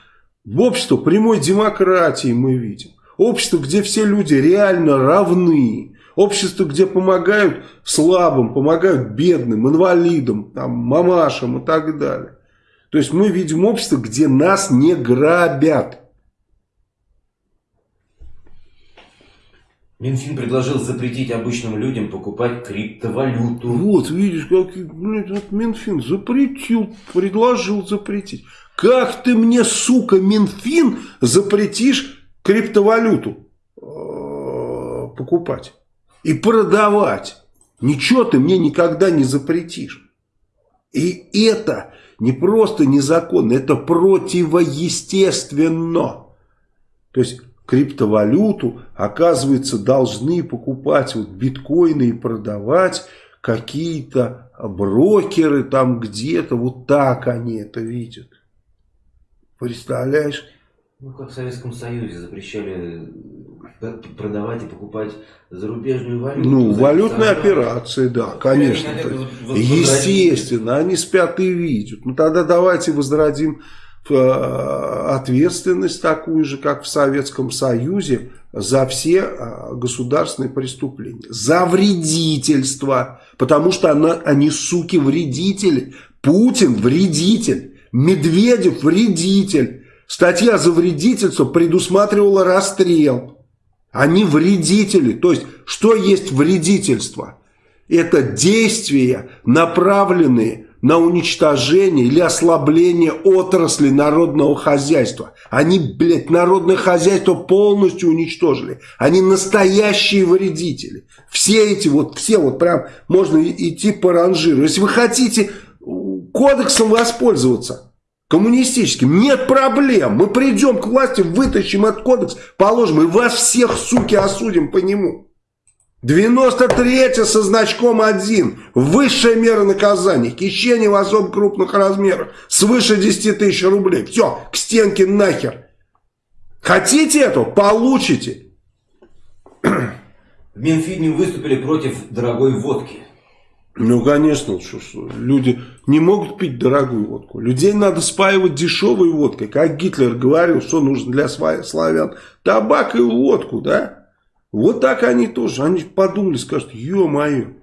Общество прямой демократии мы видим. Общество, где все люди реально равны. Общество, где помогают слабым, помогают бедным, инвалидам, там, мамашам и так далее. То есть мы видим общество, где нас не грабят. Минфин предложил запретить обычным людям покупать криптовалюту. Вот, видишь, как блин, вот Минфин запретил, предложил запретить. Как ты мне, сука, Минфин, запретишь криптовалюту э, покупать и продавать? Ничего ты мне никогда не запретишь. И это не просто незаконно, это противоестественно. То есть криптовалюту, оказывается, должны покупать вот биткоины и продавать какие-то брокеры там где-то. Вот так они это видят. Представляешь? Ну, как в Советском Союзе запрещали э, продавать и покупать зарубежную валюту. Ну, валютные операции, да, конечно. Естественно, они спят и видят. Ну, тогда давайте возродим ответственность такую же, как в Советском Союзе, за все э, государственные преступления. За вредительство. Потому что она, они, суки, вредители. Путин вредитель. Медведев вредитель. Статья за вредительство предусматривала расстрел. Они вредители. То есть, что есть вредительство? Это действия, направленные на уничтожение или ослабление отрасли народного хозяйства. Они, блядь, народное хозяйство полностью уничтожили. Они настоящие вредители. Все эти вот, все вот прям можно идти по ранжиру. Если вы хотите кодексом воспользоваться, коммунистическим. Нет проблем. Мы придем к власти, вытащим этот кодекс, положим, и вас всех, суки, осудим по нему. 93 со значком 1. Высшая мера наказания. Хищение в особо крупных размерах. Свыше 10 тысяч рублей. Все, к стенке нахер. Хотите этого? Получите. В Минфине выступили против дорогой водки. Ну, конечно, что, что, люди не могут пить дорогую водку. Людей надо спаивать дешевой водкой. Как Гитлер говорил, что нужно для славян. Табак и водку, да? Вот так они тоже. Они подумали, скажут, ё-моё,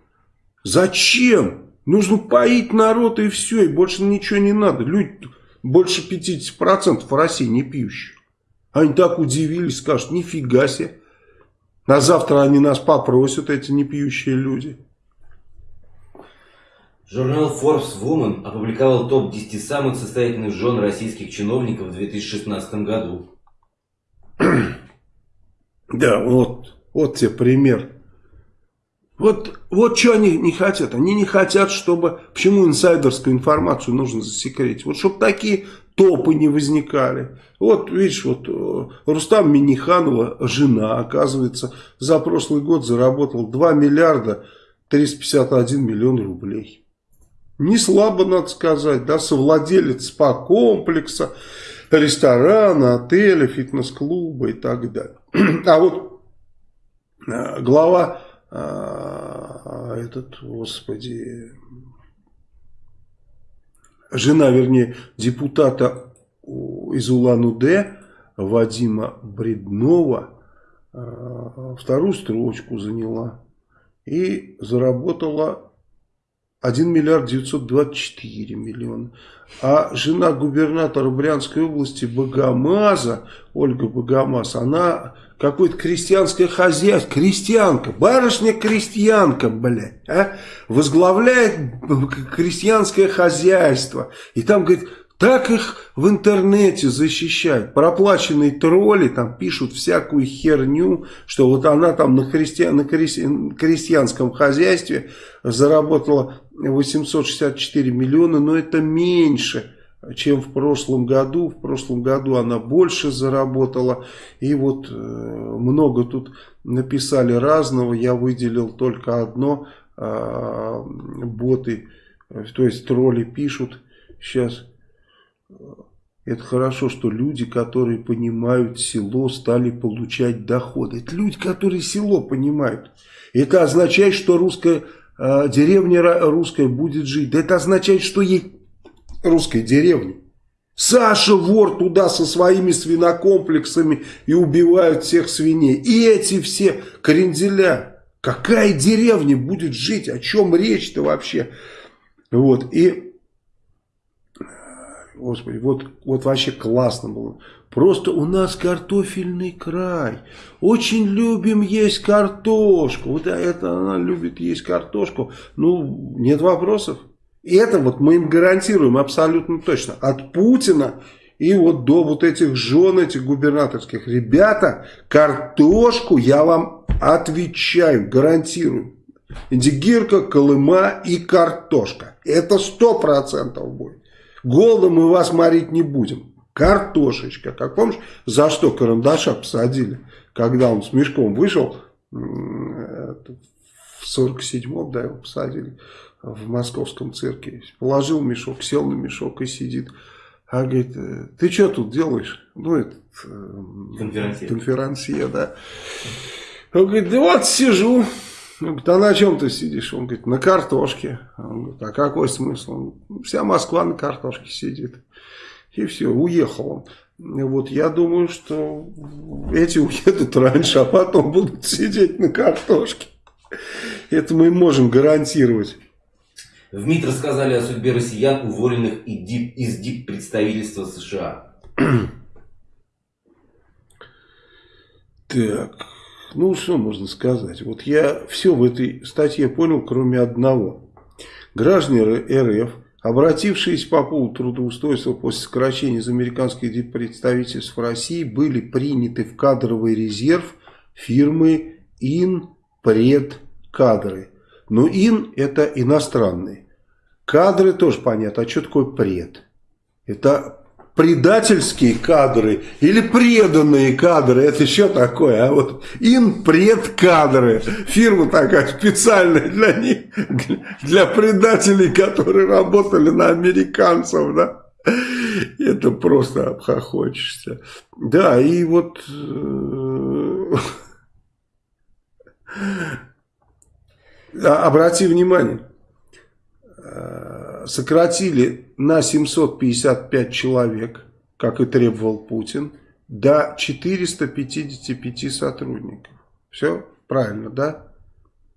зачем? Нужно поить народ и все, и больше ничего не надо. Люди, больше 50% в России не пьющие. Они так удивились, скажут, нифига себе. На завтра они нас попросят, эти непьющие люди. Журнал Forbes Woman опубликовал топ-10 самых состоятельных жен российских чиновников в 2016 году. Да, вот, вот тебе пример. Вот, вот что они не хотят. Они не хотят, чтобы... Почему инсайдерскую информацию нужно засекретить? Вот чтобы такие топы не возникали. Вот, видишь, вот э, Рустам Миниханова, жена, оказывается, за прошлый год заработала 2 миллиарда 351 миллион рублей. Не слабо, надо сказать, да, совладелец спа-комплекса, ресторана, отеля, фитнес-клуба и так далее. А вот глава, э, этот, господи, жена, вернее, депутата из Улан-Удэ, Вадима Бреднова, э, вторую строчку заняла и заработала 1 миллиард 924 миллиона. А жена губернатора Брянской области Богомаза, Ольга Богомаз, она какое-то крестьянское хозяйство, крестьянка, барышня-крестьянка, блядь, а, возглавляет крестьянское хозяйство. И там, говорит, так их в интернете защищают. Проплаченные тролли там пишут всякую херню, что вот она там на, христиан, на крестьянском хозяйстве заработала 864 миллиона, но это меньше, чем в прошлом году. В прошлом году она больше заработала. И вот э, много тут написали разного. Я выделил только одно. Э, боты, то есть тролли пишут сейчас это хорошо, что люди, которые понимают село, стали получать доходы. Это люди, которые село понимают. Это означает, что русская э, деревня русская будет жить. Это означает, что ей русская деревня. Саша вор туда со своими свинокомплексами и убивают всех свиней. И эти все кренделя. Какая деревня будет жить? О чем речь-то вообще? Вот. И Господи, вот, вот вообще классно было. Просто у нас картофельный край. Очень любим есть картошку. Вот это она любит есть картошку. Ну, нет вопросов. Это вот мы им гарантируем абсолютно точно. От Путина и вот до вот этих жен, этих губернаторских. Ребята, картошку я вам отвечаю, гарантирую. Индигирка, Колыма и картошка. Это сто процентов будет. Голодом мы вас морить не будем. Картошечка. Как помнишь, за что Карандаша посадили? Когда он с мешком вышел, в 47-м, да, его посадили в московском цирке. Положил мешок, сел на мешок и сидит. А говорит, «Э, ты что тут делаешь? Ну, этот... Э, конферансье. Конферансье, да. Он говорит, да вот сижу. Он говорит, а на чем ты сидишь? Он говорит, на картошке. Он говорит, а какой смысл? Он, Вся Москва на картошке сидит. И все, уехал он. Вот я думаю, что эти уедут раньше, а потом будут сидеть на картошке. Это мы можем гарантировать. В МИД рассказали о судьбе россиян, уволенных из диппредставительства США. Так, ну что можно сказать? Вот я все в этой статье понял, кроме одного. Граждане РФ, обратившиеся по поводу трудоустройства после сокращения из американских диппредставительств в России, были приняты в кадровый резерв фирмы Инпредкадры. Но ин это иностранные. Кадры тоже понятно. А что такое пред? Это предательские кадры или преданные кадры, это еще такое, а вот ин предкадры, фирма такая специальная для них, для предателей, которые работали на американцев, да, это просто обхохочешься. Да, и вот э, обрати внимание, сократили на 755 человек, как и требовал Путин, до 455 сотрудников. Все правильно, да?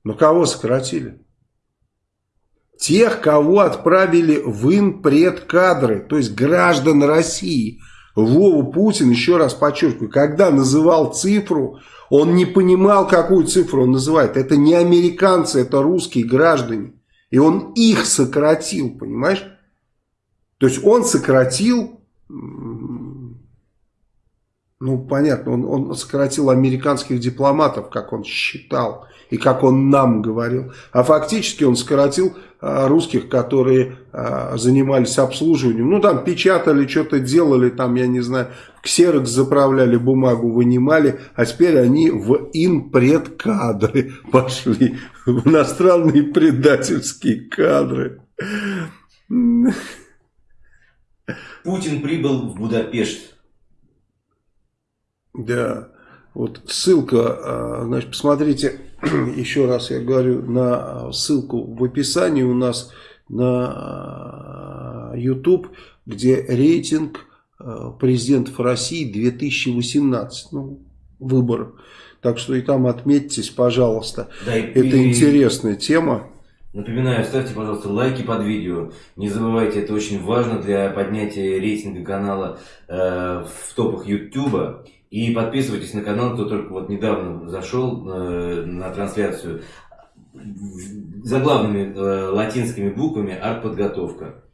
Но кого сократили? Тех, кого отправили в инпредкадры, то есть граждан России. Вову Путин, еще раз подчеркиваю, когда называл цифру, он не понимал, какую цифру он называет. Это не американцы, это русские граждане. И он их сократил, понимаешь? То есть он сократил, понятно, он, он сократил американских дипломатов, как он считал и как он нам говорил. А фактически он сократил а, русских, которые а, занимались обслуживанием. Ну там печатали, что-то делали, там я не знаю, в ксерокс заправляли бумагу, вынимали, а теперь они в инпредкадры пошли, в иностранные предательские кадры. Путин прибыл в Будапешт. Да, вот ссылка, а, значит, посмотрите, еще раз я говорю, на ссылку в описании у нас на YouTube, где рейтинг президентов России 2018, ну, выборов. Так что и там отметьтесь, пожалуйста. Да, и, это и, интересная тема. Напоминаю, ставьте, пожалуйста, лайки под видео. Не забывайте, это очень важно для поднятия рейтинга канала э, в топах YouTube. И подписывайтесь на канал, кто только вот недавно зашел э, на трансляцию. Заглавными э, латинскими буквами «Артподготовка».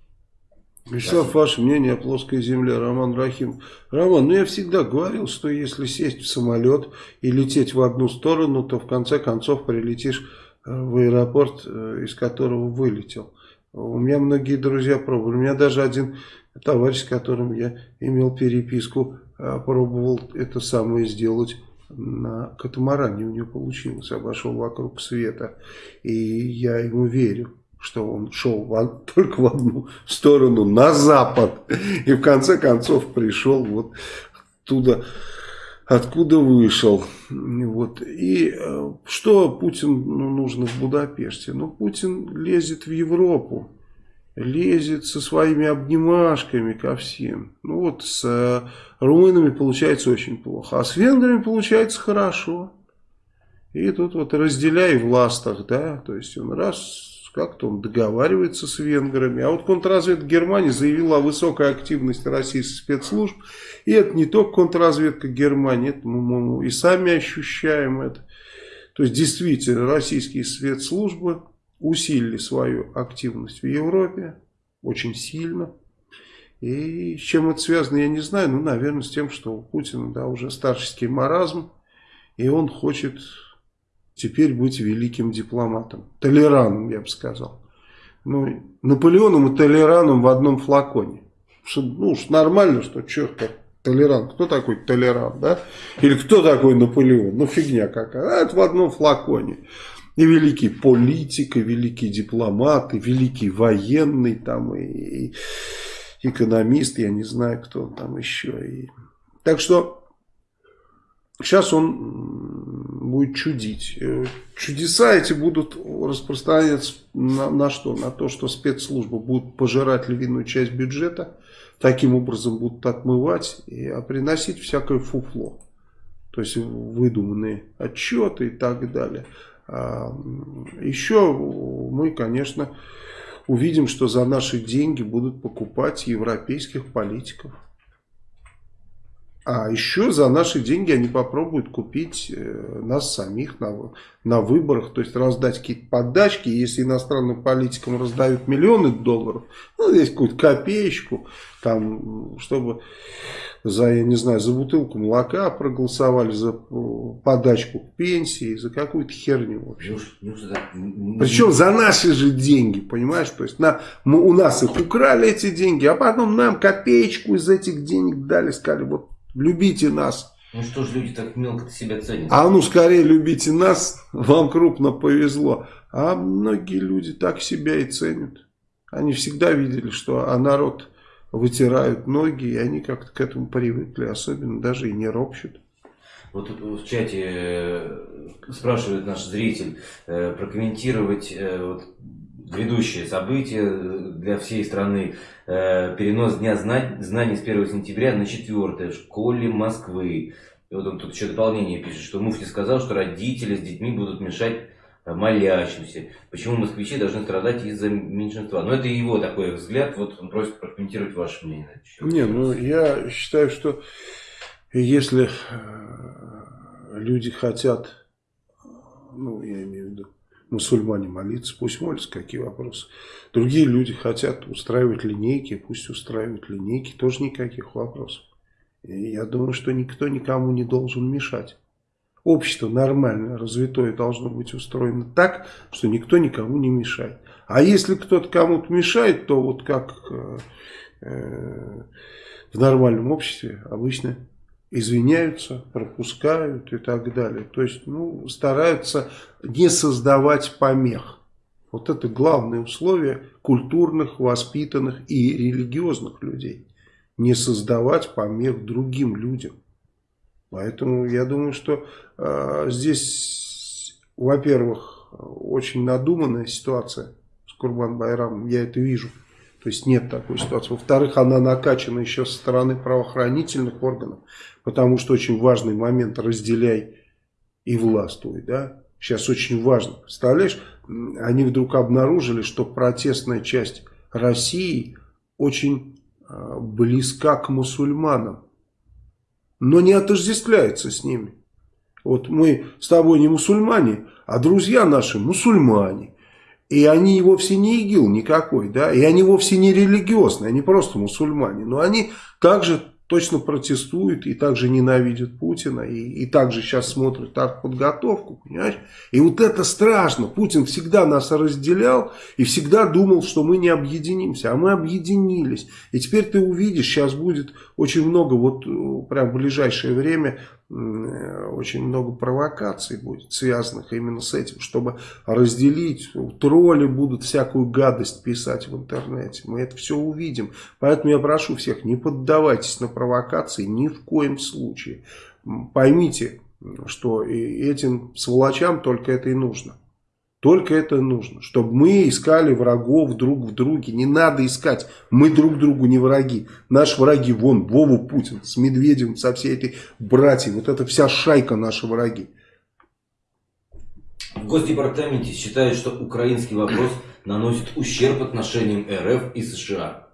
Вячеслав, ваше мнение о плоской земле, Роман Рахим. Роман, ну я всегда говорил, что если сесть в самолет и лететь в одну сторону, то в конце концов прилетишь э, в аэропорт, э, из которого вылетел. У меня многие друзья пробовали. У меня даже один товарищ, с которым я имел переписку, пробовал это самое сделать на катамаране. У него получилось. Обошел вокруг света. И я ему верю что он шел в, только в одну сторону, на запад. И в конце концов пришел вот туда, откуда вышел. Вот. И э, что Путин ну, нужно в Будапеште? Ну, Путин лезет в Европу. Лезет со своими обнимашками ко всем. Ну вот с э, румынами получается очень плохо. А с венграми получается хорошо. И тут вот разделяй в ластах, да, то есть он раз как-то он договаривается с венграми. А вот контрразведка Германии заявила о высокой активности российских спецслужб. И это не только контрразведка Германии, это мы и сами ощущаем это. То есть действительно российские спецслужбы усилили свою активность в Европе очень сильно. И с чем это связано, я не знаю. Ну, наверное, с тем, что у Путина да, уже старческий маразм. И он хочет теперь быть великим дипломатом. Толераном, я бы сказал. Ну, Наполеоном и Толераном в одном флаконе. ну уж нормально, что черт как толерант. Кто такой толерант, да? Или кто такой Наполеон? Ну фигня какая. А это в одном флаконе. И великий политик, и великий дипломат, и великий военный, там, и, и экономист, я не знаю, кто он там еще. И... Так что Сейчас он будет чудить. Э, чудеса эти будут распространяться на, на что? На то, что спецслужбы будут пожирать львиную часть бюджета, таким образом будут отмывать, и, а приносить всякое фуфло. То есть выдуманные отчеты и так далее. Еще мы, конечно, увидим, что за наши деньги будут покупать европейских политиков. А еще за наши деньги они попробуют купить э, нас самих на, на выборах, то есть раздать какие-то подачки. Если иностранным политикам раздают миллионы долларов, ну, здесь какую-то копеечку, там, чтобы за, я не знаю, за бутылку молока проголосовали, за э, подачку к пенсии, за какую-то херню вообще. Причем за наши же деньги, понимаешь? То есть на, мы, у нас их украли эти деньги, а потом нам копеечку из этих денег дали, сказали, вот любите нас. Ну что ж люди так мелко себя ценят? А ну скорее любите нас, вам крупно повезло. А многие люди так себя и ценят. Они всегда видели, что а народ вытирают ноги, и они как-то к этому привыкли, особенно даже и не ропщут. Вот в чате э, спрашивает наш зритель э, прокомментировать э, вот, грядущее событие для всей страны. Перенос Дня знаний с 1 сентября на 4 в школе Москвы. И вот он тут еще дополнение пишет, что Муфти сказал, что родители с детьми будут мешать молящимся. Почему москвичи должны страдать из-за меньшинства? Но это его такой взгляд, вот он просит прокомментировать ваше мнение. Не, ну я считаю, что если э, люди хотят, ну я имею в виду, мусульмане молиться, пусть молятся, какие вопросы. Другие люди хотят устраивать линейки, пусть устраивают линейки, тоже никаких вопросов. И я думаю, что никто никому не должен мешать общество нормальное, развитое должно быть устроено так, что никто никому не мешает. А если кто-то кому-то мешает, то вот как э, э, в нормальном обществе обычно извиняются, пропускают и так далее. То есть ну, стараются не создавать помех. Вот это главное условие культурных, воспитанных и религиозных людей. Не создавать помех другим людям. Поэтому я думаю, что э, здесь, во-первых, очень надуманная ситуация с Курбан Байрамом. Я это вижу. То есть нет такой ситуации. Во-вторых, она накачана еще со стороны правоохранительных органов. Потому что очень важный момент разделяй и властвуй. Да? Сейчас очень важно. Представляешь, они вдруг обнаружили, что протестная часть России очень э, близка к мусульманам но не отождествляется с ними. Вот мы с тобой не мусульмане, а друзья наши мусульмане. И они вовсе не ИГИЛ никакой, да, и они вовсе не религиозные, они просто мусульмане. Но они также точно протестуют и также ненавидят Путина, и, и также сейчас смотрят подготовку, понимаешь? И вот это страшно. Путин всегда нас разделял и всегда думал, что мы не объединимся, а мы объединились. И теперь ты увидишь, сейчас будет очень много, вот э, прям в ближайшее время очень много провокаций будет, связанных именно с этим, чтобы разделить. Тролли будут всякую гадость писать в интернете. Мы это все увидим. Поэтому я прошу всех, не поддавайтесь на провокации ни в коем случае. Поймите, что этим сволочам только это и нужно. Только это нужно, чтобы мы искали врагов друг в друге. Не надо искать, мы друг другу не враги. Наши враги вон, Вову Путин с Медведем, со всей этой братьей. Вот это вся шайка наши враги. В Госдепартаменте считают, что украинский вопрос наносит ущерб отношениям РФ и США.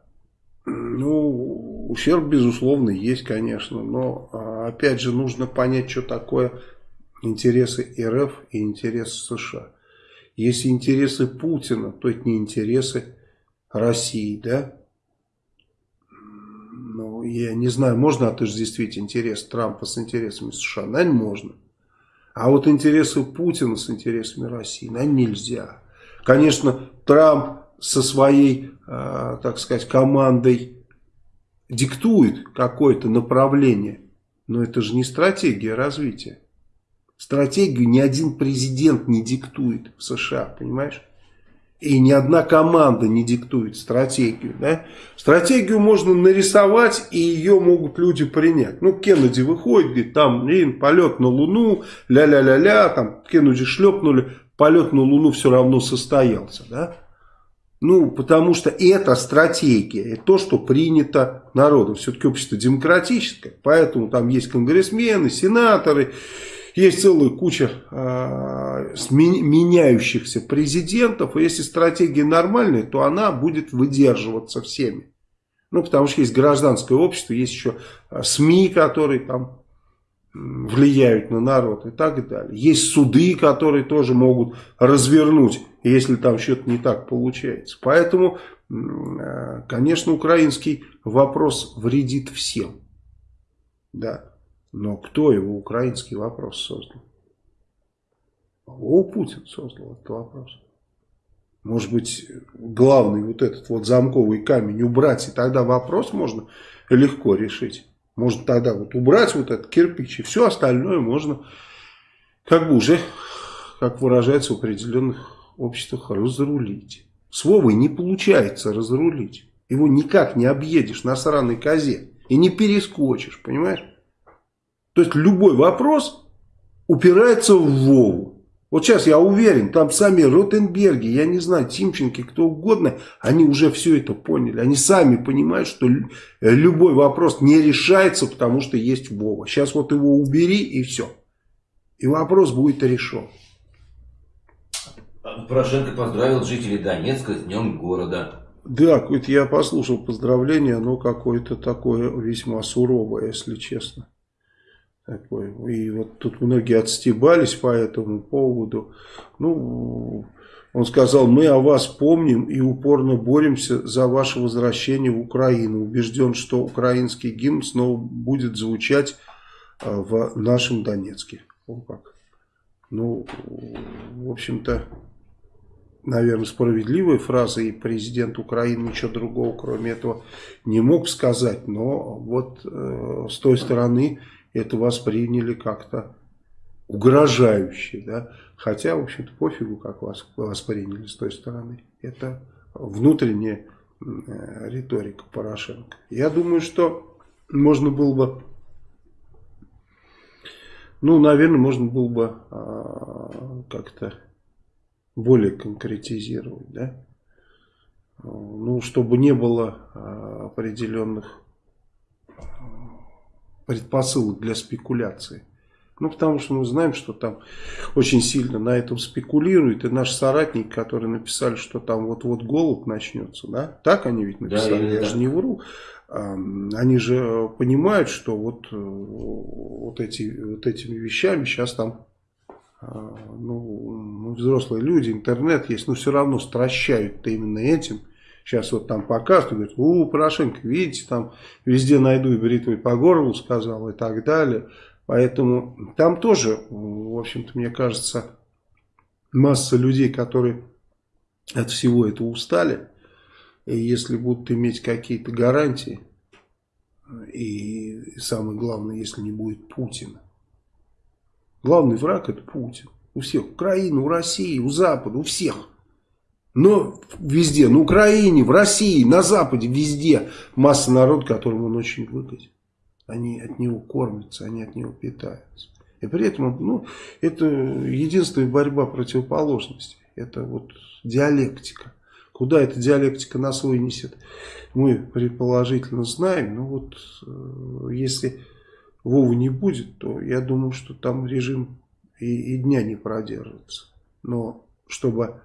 Ну, ущерб, безусловно, есть, конечно. Но, а, опять же, нужно понять, что такое интересы РФ и интересы США. Если интересы Путина, то это не интересы России, да? Ну, я не знаю, можно отождествить интерес Трампа с интересами США? Наверное, можно. А вот интересы Путина с интересами России, наверное, нельзя. Конечно, Трамп со своей, э, так сказать, командой диктует какое-то направление. Но это же не стратегия развития. Стратегию ни один президент не диктует в США, понимаешь? И ни одна команда не диктует стратегию. Да? Стратегию можно нарисовать, и ее могут люди принять. Ну, Кеннеди выходит, говорит, там, блин, полет на Луну, ля-ля-ля-ля, там, Кеннеди шлепнули, полет на Луну все равно состоялся. Да? Ну, потому что это стратегия, это то, что принято народом. Все-таки общество демократическое, поэтому там есть конгрессмены, сенаторы, есть целая куча э, меняющихся президентов. И если стратегия нормальная, то она будет выдерживаться всеми. Ну, потому что есть гражданское общество, есть еще а, СМИ, которые там влияют на народ и так далее. Есть суды, которые тоже могут развернуть, если там что-то не так получается. Поэтому, а, конечно, украинский вопрос вредит всем. Да. Но кто его украинский вопрос создал? О, Путин создал этот вопрос. Может быть, главный вот этот вот замковый камень убрать, и тогда вопрос можно легко решить. Можно тогда вот убрать вот этот кирпич, и все остальное можно как бы уже, как выражается в определенных обществах, разрулить. С Вовой не получается разрулить. Его никак не объедешь на сраной козе. И не перескочишь, понимаешь? То есть любой вопрос упирается в Вову. Вот сейчас я уверен, там сами Ротенберги, я не знаю, Тимченки, кто угодно, они уже все это поняли. Они сами понимают, что любой вопрос не решается, потому что есть Вова. Сейчас вот его убери и все. И вопрос будет решен. Порошенко поздравил жителей Донецка с днем города. Да, какое-то я послушал поздравление, оно какое-то такое весьма суровое, если честно. Такой. И вот тут многие отстебались по этому поводу. Ну, он сказал, мы о вас помним и упорно боремся за ваше возвращение в Украину. Убежден, что украинский гимн снова будет звучать а, в нашем Донецке. О, как. Ну, в общем-то, наверное, справедливая фраза, и президент Украины ничего другого, кроме этого, не мог сказать. Но вот э, с той стороны это восприняли как-то угрожающе, да, хотя, в общем-то, пофигу, как вас восприняли с той стороны. Это внутренняя э, риторика Порошенко. Я думаю, что можно было бы, ну, наверное, можно было бы э, как-то более конкретизировать, да, ну, чтобы не было э, определенных предпосылок для спекуляции. Ну, потому что мы знаем, что там очень сильно на этом спекулируют. И наши соратники, которые написали, что там вот-вот голод начнется, да? Так они ведь написали, да, я да. же не вру. Они же понимают, что вот, э, вот, эти, вот этими вещами сейчас там а, ну, взрослые люди, интернет есть, но все равно стращают именно этим. Сейчас вот там показывают, говорят, у, Порошенко, видите, там везде найду и бритвой по горлу сказал и так далее. Поэтому там тоже, в общем-то, мне кажется, масса людей, которые от всего этого устали. И если будут иметь какие-то гарантии, и самое главное, если не будет Путина. Главный враг это Путин. У всех. Украины, у России, у Запада, у всех. Но везде, на Украине, в России, на Западе, везде масса народ, которому он очень выгоден. Они от него кормятся, они от него питаются. И при этом, ну, это единственная борьба противоположностей. Это вот диалектика. Куда эта диалектика нас вынесет, мы предположительно знаем. Но вот э, если Вовы не будет, то я думаю, что там режим и, и дня не продержится. Но чтобы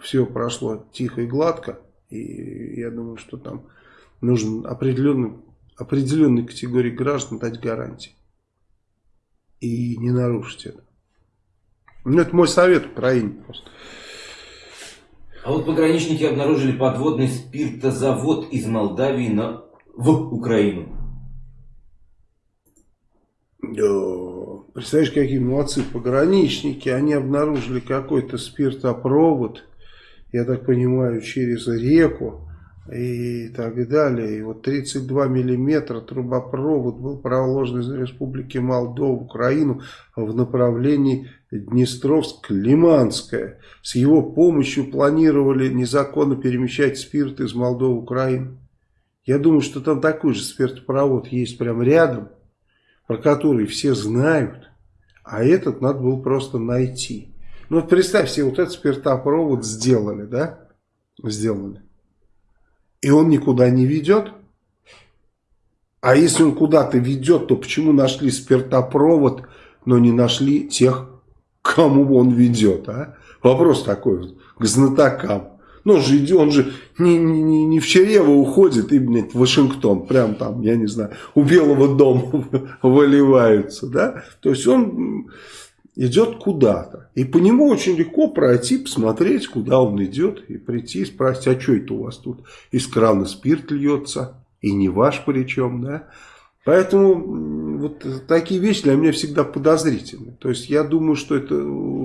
все прошло тихо и гладко. И я думаю, что там нужен определенный, определенной категории граждан дать гарантии. И не нарушить это. Ну, это мой совет Украине просто. А вот пограничники обнаружили подводный спиртозавод из Молдавии на... в Украину. Да. Представляешь, какие молодцы пограничники. Они обнаружили какой-то спиртопровод я так понимаю, через реку и так далее. И вот 32 миллиметра трубопровод был проложен из Республики Молдова в Украину в направлении Днестровск-Лиманская. С его помощью планировали незаконно перемещать спирт из Молдовы в Украину. Я думаю, что там такой же спиртопровод есть прямо рядом, про который все знают, а этот надо было просто найти. Ну вот представь себе, вот этот спиртопровод сделали, да? Сделали и он никуда не ведет. А если он куда-то ведет, то почему нашли спиртопровод, но не нашли тех, кому он ведет? А? Вопрос такой вот, к знатокам. Ну, он же, он же не, не, не в Черево уходит и, блядь, в Вашингтон. Прям там, я не знаю, у Белого дома выливаются, да? То есть он идет куда-то. И по нему очень легко пройти, посмотреть, куда он идет, и прийти и спросить, а что это у вас тут из крана спирт льется, и не ваш причем, да? Поэтому вот такие вещи для меня всегда подозрительны. То есть я думаю, что это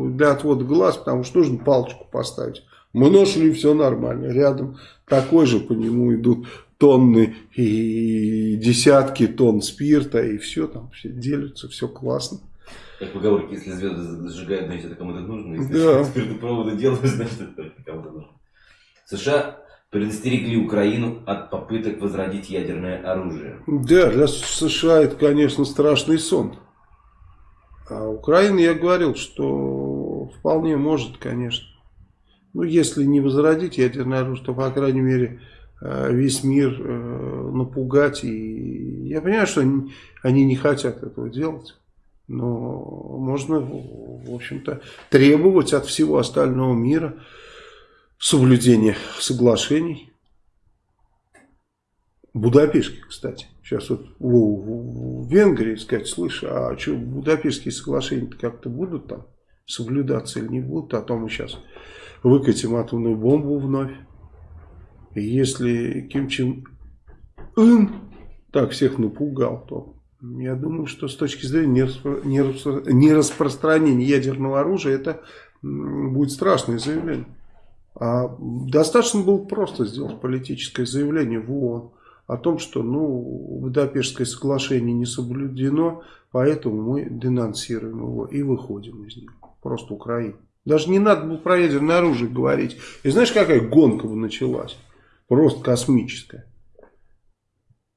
для отвода глаз, потому что нужно палочку поставить. Мы нашли, все нормально. Рядом такой же, по нему идут тонны и десятки тонн спирта, и все там, все делятся, все классно. Как поговорки, если звезды зажигают, значит это кому-то нужно. Если да. спиртопроводы делают, значит это кому-то нужно. США предостерегли Украину от попыток возродить ядерное оружие. Да, для США это, конечно, страшный сон. А Украина, я говорил, что вполне может, конечно. Ну, если не возродить ядерное оружие, то, по крайней мере, э, весь мир э, напугать. И я понимаю, что они, они не хотят этого делать. Но можно, в общем-то, требовать от всего остального мира соблюдения соглашений. Будапештских, кстати. Сейчас вот в, Венгрии сказать, слышь, а что, Будапештские соглашения как-то будут там соблюдаться или не будут? А то мы сейчас выкатим атомную бомбу вновь. И если Ким Чен Ын так всех напугал, то я думаю, что с точки зрения нераспространения ядерного оружия это будет страшное заявление. А достаточно было просто сделать политическое заявление в ООН о том, что ну, Будапештское соглашение не соблюдено, поэтому мы денонсируем его и выходим из него. Просто Украина. Даже не надо было про ядерное оружие говорить. И знаешь, какая гонка бы началась? Просто космическая.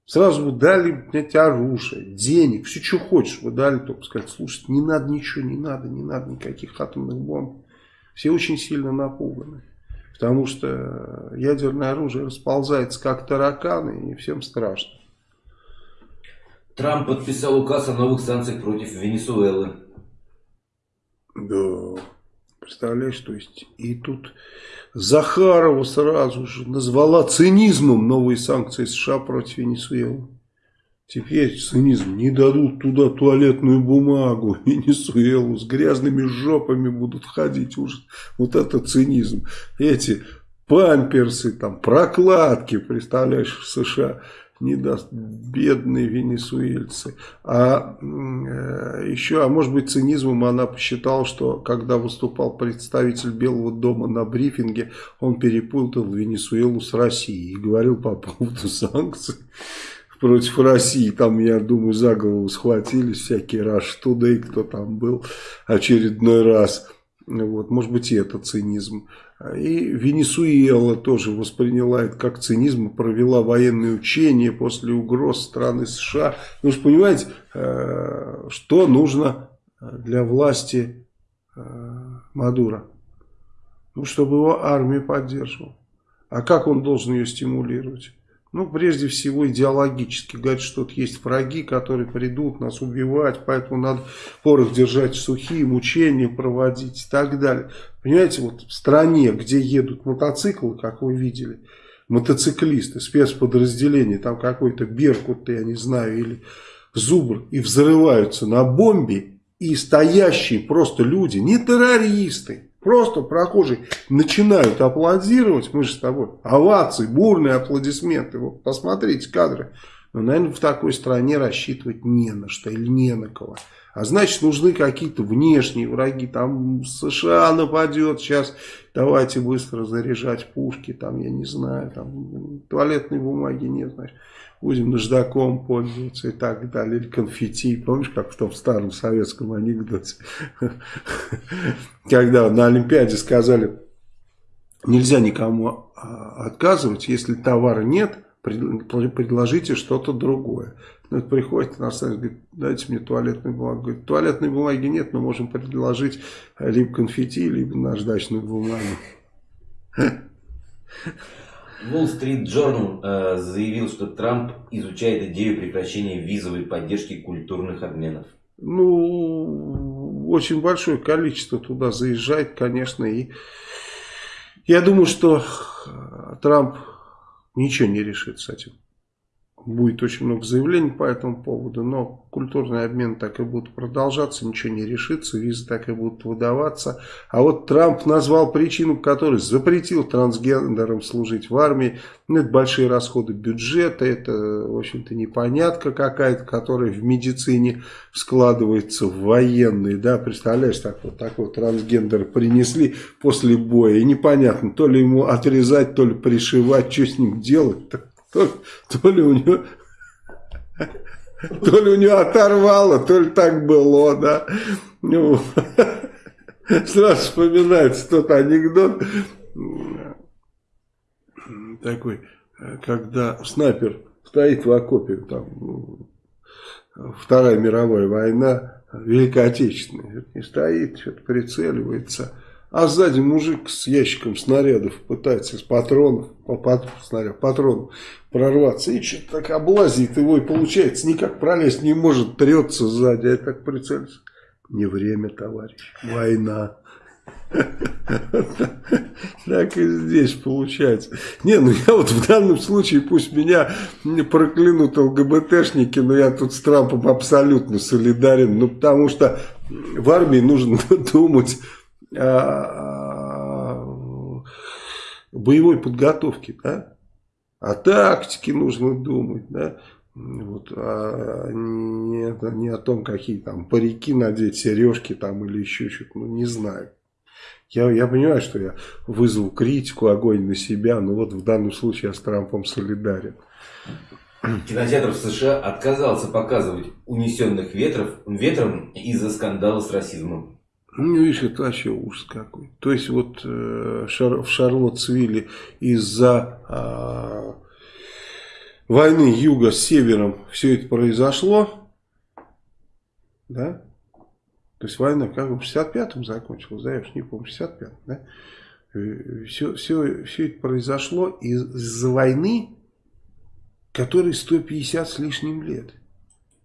Сразу бы дали блядь, оружие, денег, все, что хочешь. Вы дали, только сказать, слушайте, не надо ничего, не надо, не надо никаких атомных бомб. Все очень сильно напуганы. Потому что ядерное оружие расползается как тараканы, и всем страшно. Трамп подписал указ о новых санкциях против Венесуэлы. Да, представляешь, то есть и тут Захарова сразу же назвала цинизмом новые санкции США против Венесуэлы. Теперь цинизм. Не дадут туда туалетную бумагу. Венесуэлу с грязными жопами будут ходить. Уже. Вот это цинизм. Эти памперсы, там, прокладки, представляешь, в США не даст бедные венесуэльцы. А э, еще, а может быть цинизмом она посчитала, что когда выступал представитель Белого дома на брифинге, он перепутал Венесуэлу с Россией и говорил по поводу санкций против России. Там, я думаю, за голову схватились всякие Rush Today, кто там был очередной раз. Вот, может быть, и это цинизм. И Венесуэла тоже восприняла это как цинизм, провела военные учения после угроз страны США. Же понимаете, э, что нужно для власти э, Мадура? Ну, чтобы его армия поддерживала. А как он должен ее стимулировать? Ну, прежде всего, идеологически. Говорит, что тут есть враги, которые придут нас убивать, поэтому надо порох держать сухие, мучения проводить и так далее. Понимаете, вот в стране, где едут мотоциклы, как вы видели, мотоциклисты, спецподразделения, там какой-то Беркут, я не знаю, или Зубр, и взрываются на бомбе, и стоящие просто люди, не террористы, Просто прохожие начинают аплодировать, мы же с тобой, овации, бурные аплодисменты. Вот посмотрите кадры. Но, наверное, в такой стране рассчитывать не на что или не на кого. А значит, нужны какие-то внешние враги. Там США нападет сейчас, давайте быстро заряжать пушки. Там, я не знаю, там туалетной бумаги нет, значит. Будем наждаком пользоваться и так далее. Или конфетти. Помнишь, как в том старом советском анекдоте? Когда на Олимпиаде сказали, нельзя никому а, отказывать, если товара нет, предложите что-то другое. Ну, приходит иностранец, говорит, дайте мне туалетную бумагу. Говорит, туалетной бумаги нет, но можем предложить либо конфетти, либо наждачную бумагу. Wall Street Journal э, заявил, что Трамп изучает идею прекращения визовой поддержки культурных обменов. Ну, очень большое количество туда заезжает, конечно, и я думаю, что Трамп ничего не решит с этим будет очень много заявлений по этому поводу, но культурный обмен так и будет продолжаться, ничего не решится, визы так и будут выдаваться. А вот Трамп назвал причину, которой запретил трансгендерам служить в армии. Ну, это большие расходы бюджета, это, в общем-то, непонятка какая-то, которая в медицине складывается в военные. Да, представляешь, так вот такой трансгендер принесли после боя, и непонятно, то ли ему отрезать, то ли пришивать, что с ним делать то, то ли у него... То ли у него оторвало, то ли так было, да. Ну, сразу вспоминается тот анекдот такой, когда снайпер стоит в окопе, там, Вторая мировая война, Великая Отечественная, и стоит, что-то прицеливается, а сзади мужик с ящиком снарядов пытается из патронов, пат, снаряд, патронов прорваться. И что-то так облазит его, и получается, никак пролезть не может, трется сзади, а так прицелится. Не время, товарищ, война. Так и здесь получается. Не, ну я вот в данном случае, пусть меня проклянут ЛГБТшники, но я тут с Трампом абсолютно солидарен. Ну, потому что в армии нужно думать боевой подготовке, да? О тактике нужно думать, да? Вот, а не, не о том, какие там парики надеть, сережки там или еще что-то, ну не знаю. Я, я понимаю, что я вызову критику, огонь на себя, но вот в данном случае я с Трампом солидарен. Кинотеатр в США отказался показывать унесенных ветров, ветром из-за скандала с расизмом. Ну, видишь, это вообще ужас какой. То есть, вот э, в Шарлоттсвилле из-за э, войны юга с севером все это произошло, да? То есть, война как бы в 65-м закончилась, да, я уж не помню, в 65-м, да? Все, все, все это произошло из-за войны, которой 150 с лишним лет.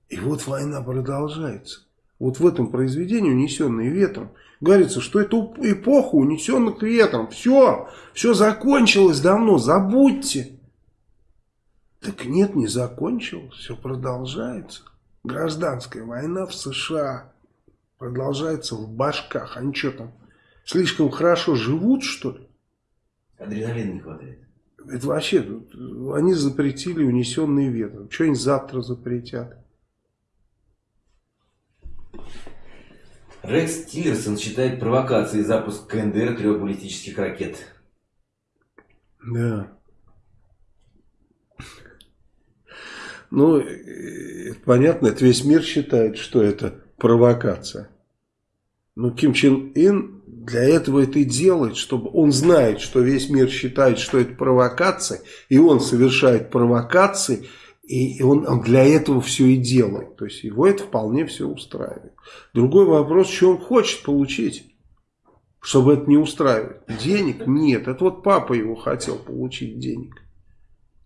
И вот война продолжается. Вот в этом произведении «Унесенные ветром» говорится, что это эпоха унесенных ветром. Все, все закончилось давно, забудьте. Так нет, не закончилось, все продолжается. Гражданская война в США продолжается в башках. Они что там, слишком хорошо живут, что ли? Адреналина не хватает. Это вообще, они запретили унесенные ветром. Что они завтра запретят? Рекс Тиллерсон считает провокацией запуск КНДР трех баллистических ракет. Да. Ну, э, понятно, это весь мир считает, что это провокация. Но Ким Чен Ын для этого это и делает, чтобы он знает, что весь мир считает, что это провокация, и он совершает провокации, и он, для этого все и делает. То есть его это вполне все устраивает. Другой вопрос, что он хочет получить, чтобы это не устраивает. Денег нет. Это вот папа его хотел получить денег.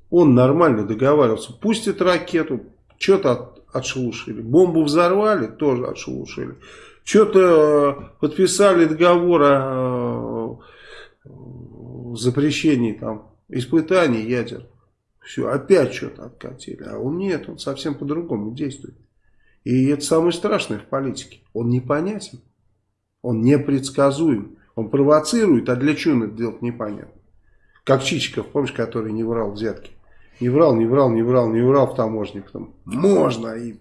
Он нормально договаривался. Пустит ракету, что-то от, отшелушили. Бомбу взорвали, тоже отшелушили. Что-то э, подписали договор о э, запрещении там, испытаний ядер. Все, опять что-то откатили. А он нет, он совсем по-другому действует. И это самое страшное в политике. Он непонятен. Он непредсказуем. Он провоцирует, а для чего он это делать непонятно. Как Чичиков, помнишь, который не врал взятки. Не врал, не врал, не врал, не врал в таможне. Потом, можно. И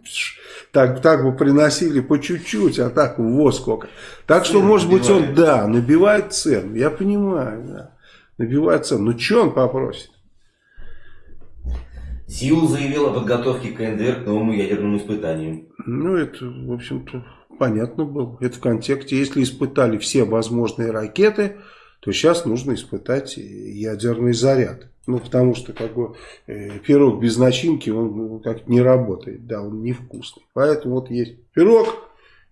так, так бы приносили по чуть-чуть, а так во сколько. Так что, может быть, он, да, набивает цену. Я понимаю, да. Набивает цену. Но что он попросит? Сиул заявил о подготовке КНДР к новому ядерному испытанию. Ну, это, в общем-то, понятно было. Это в контексте, если испытали все возможные ракеты, то сейчас нужно испытать ядерный заряд. Ну, потому что как бы, э, пирог без начинки, он ну, как не работает, да, он невкусный. Поэтому вот есть пирог,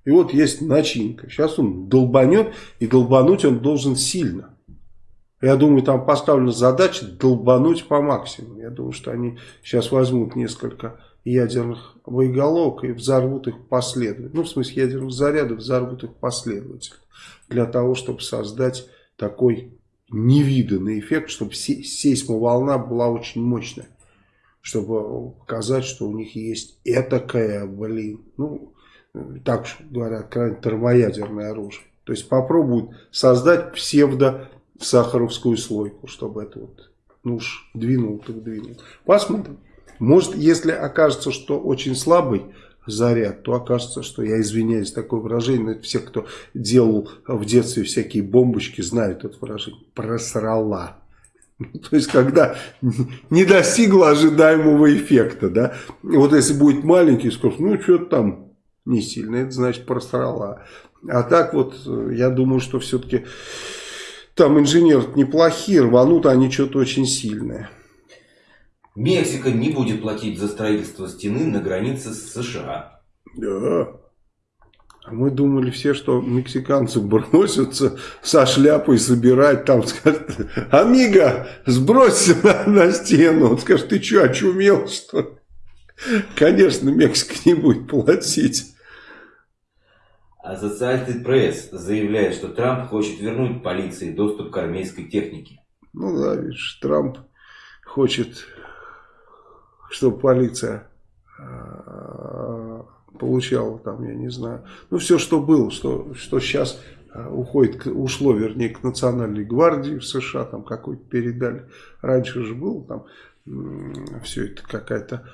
и вот есть начинка. Сейчас он долбанет, и долбануть он должен сильно. Я думаю, там поставлена задача долбануть по максимуму. Я думаю, что они сейчас возьмут несколько ядерных боеголовок и взорвут их последовательно. Ну, в смысле, ядерных зарядов взорвут их последовательно. Для того, чтобы создать такой невиданный эффект, чтобы сейсмоволна была очень мощная. Чтобы показать, что у них есть этакая, блин, ну, так говорят, крайне термоядерное оружие. То есть попробуют создать псевдо сахаровскую слойку, чтобы это вот, ну уж двинул, так двинул. Посмотрим. Может, если окажется, что очень слабый заряд, то окажется, что, я извиняюсь, такое выражение, но все, кто делал в детстве всякие бомбочки, знают это выражение, просрала. То есть, когда не достигла ожидаемого эффекта, да, вот если будет маленький, скажут, ну, что-то там не сильно, это значит просрала. А так вот, я думаю, что все-таки там инженеры неплохие, рванут они что-то очень сильное. Мексика не будет платить за строительство стены на границе с США. Да. А мы думали все, что мексиканцы бросятся со шляпой собирать, там скажут, Амиго, сбросься на, на стену. Он скажет, ты что, очумел, что Конечно, Мексика не будет платить. Associated Press заявляет, что Трамп хочет вернуть полиции доступ к армейской технике. Ну да, видишь, Трамп хочет чтобы полиция а, получала там, я не знаю, ну все, что было, что, что сейчас а, уходит, ушло, вернее, к национальной гвардии в США, там какой-то передали. Раньше же было там все это какая-то,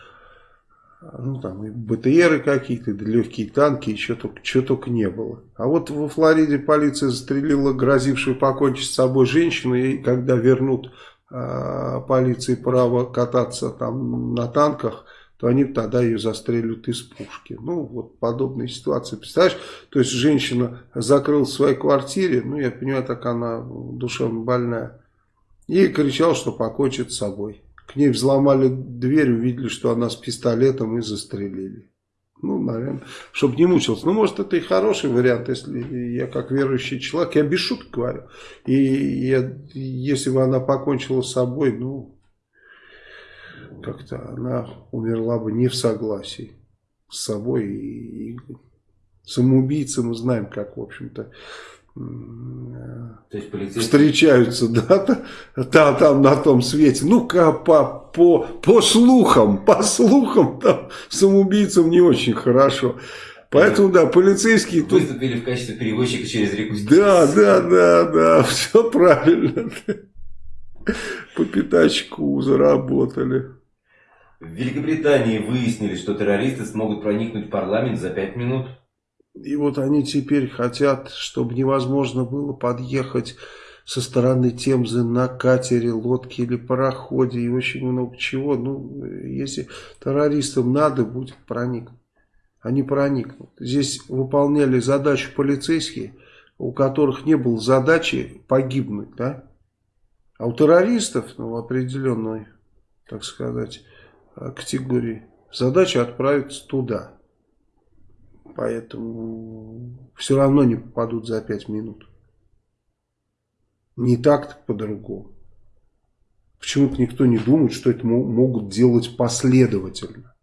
ну там и БТРы какие-то, и легкие танки, еще только, что только не было. А вот во Флориде полиция застрелила грозившую покончить с собой женщину, и когда вернут Э, полиции право кататься там на танках, то они тогда ее застрелят из пушки. Ну, вот подобные ситуации. Представляешь, то есть женщина закрылась в своей квартире, ну, я понимаю, так она душевно больная, и кричал, что покончит с собой. К ней взломали дверь, увидели, что она с пистолетом и застрелили. Ну, наверное, чтобы не мучился. Ну, может, это и хороший вариант, если я как верующий человек, я без шуток говорю. И я, если бы она покончила с собой, ну, как-то она умерла бы не в согласии с собой. И, и самоубийцы мы знаем, как, в общем-то, то есть полицейские... встречаются, да, там, там на том свете. Ну-ка, по, по, по слухам, по слухам, там самоубийцам не очень хорошо. Поэтому, да, полицейские... Выступили тут... в качестве перевозчика через реку. Да, да, да, да, все правильно. По пятачку заработали. В Великобритании выяснили, что террористы смогут проникнуть в парламент за пять минут. И вот они теперь хотят, чтобы невозможно было подъехать со стороны Темзы на катере, лодке или пароходе и очень много чего. Ну, если террористам надо будет проникнуть, они проникнут. Здесь выполняли задачу полицейские, у которых не было задачи погибнуть, да? А у террористов, ну, определенной, так сказать, категории, задача отправиться туда. Поэтому все равно не попадут за 5 минут. Не так, так по-другому. Почему-то никто не думает, что это могут делать последовательно.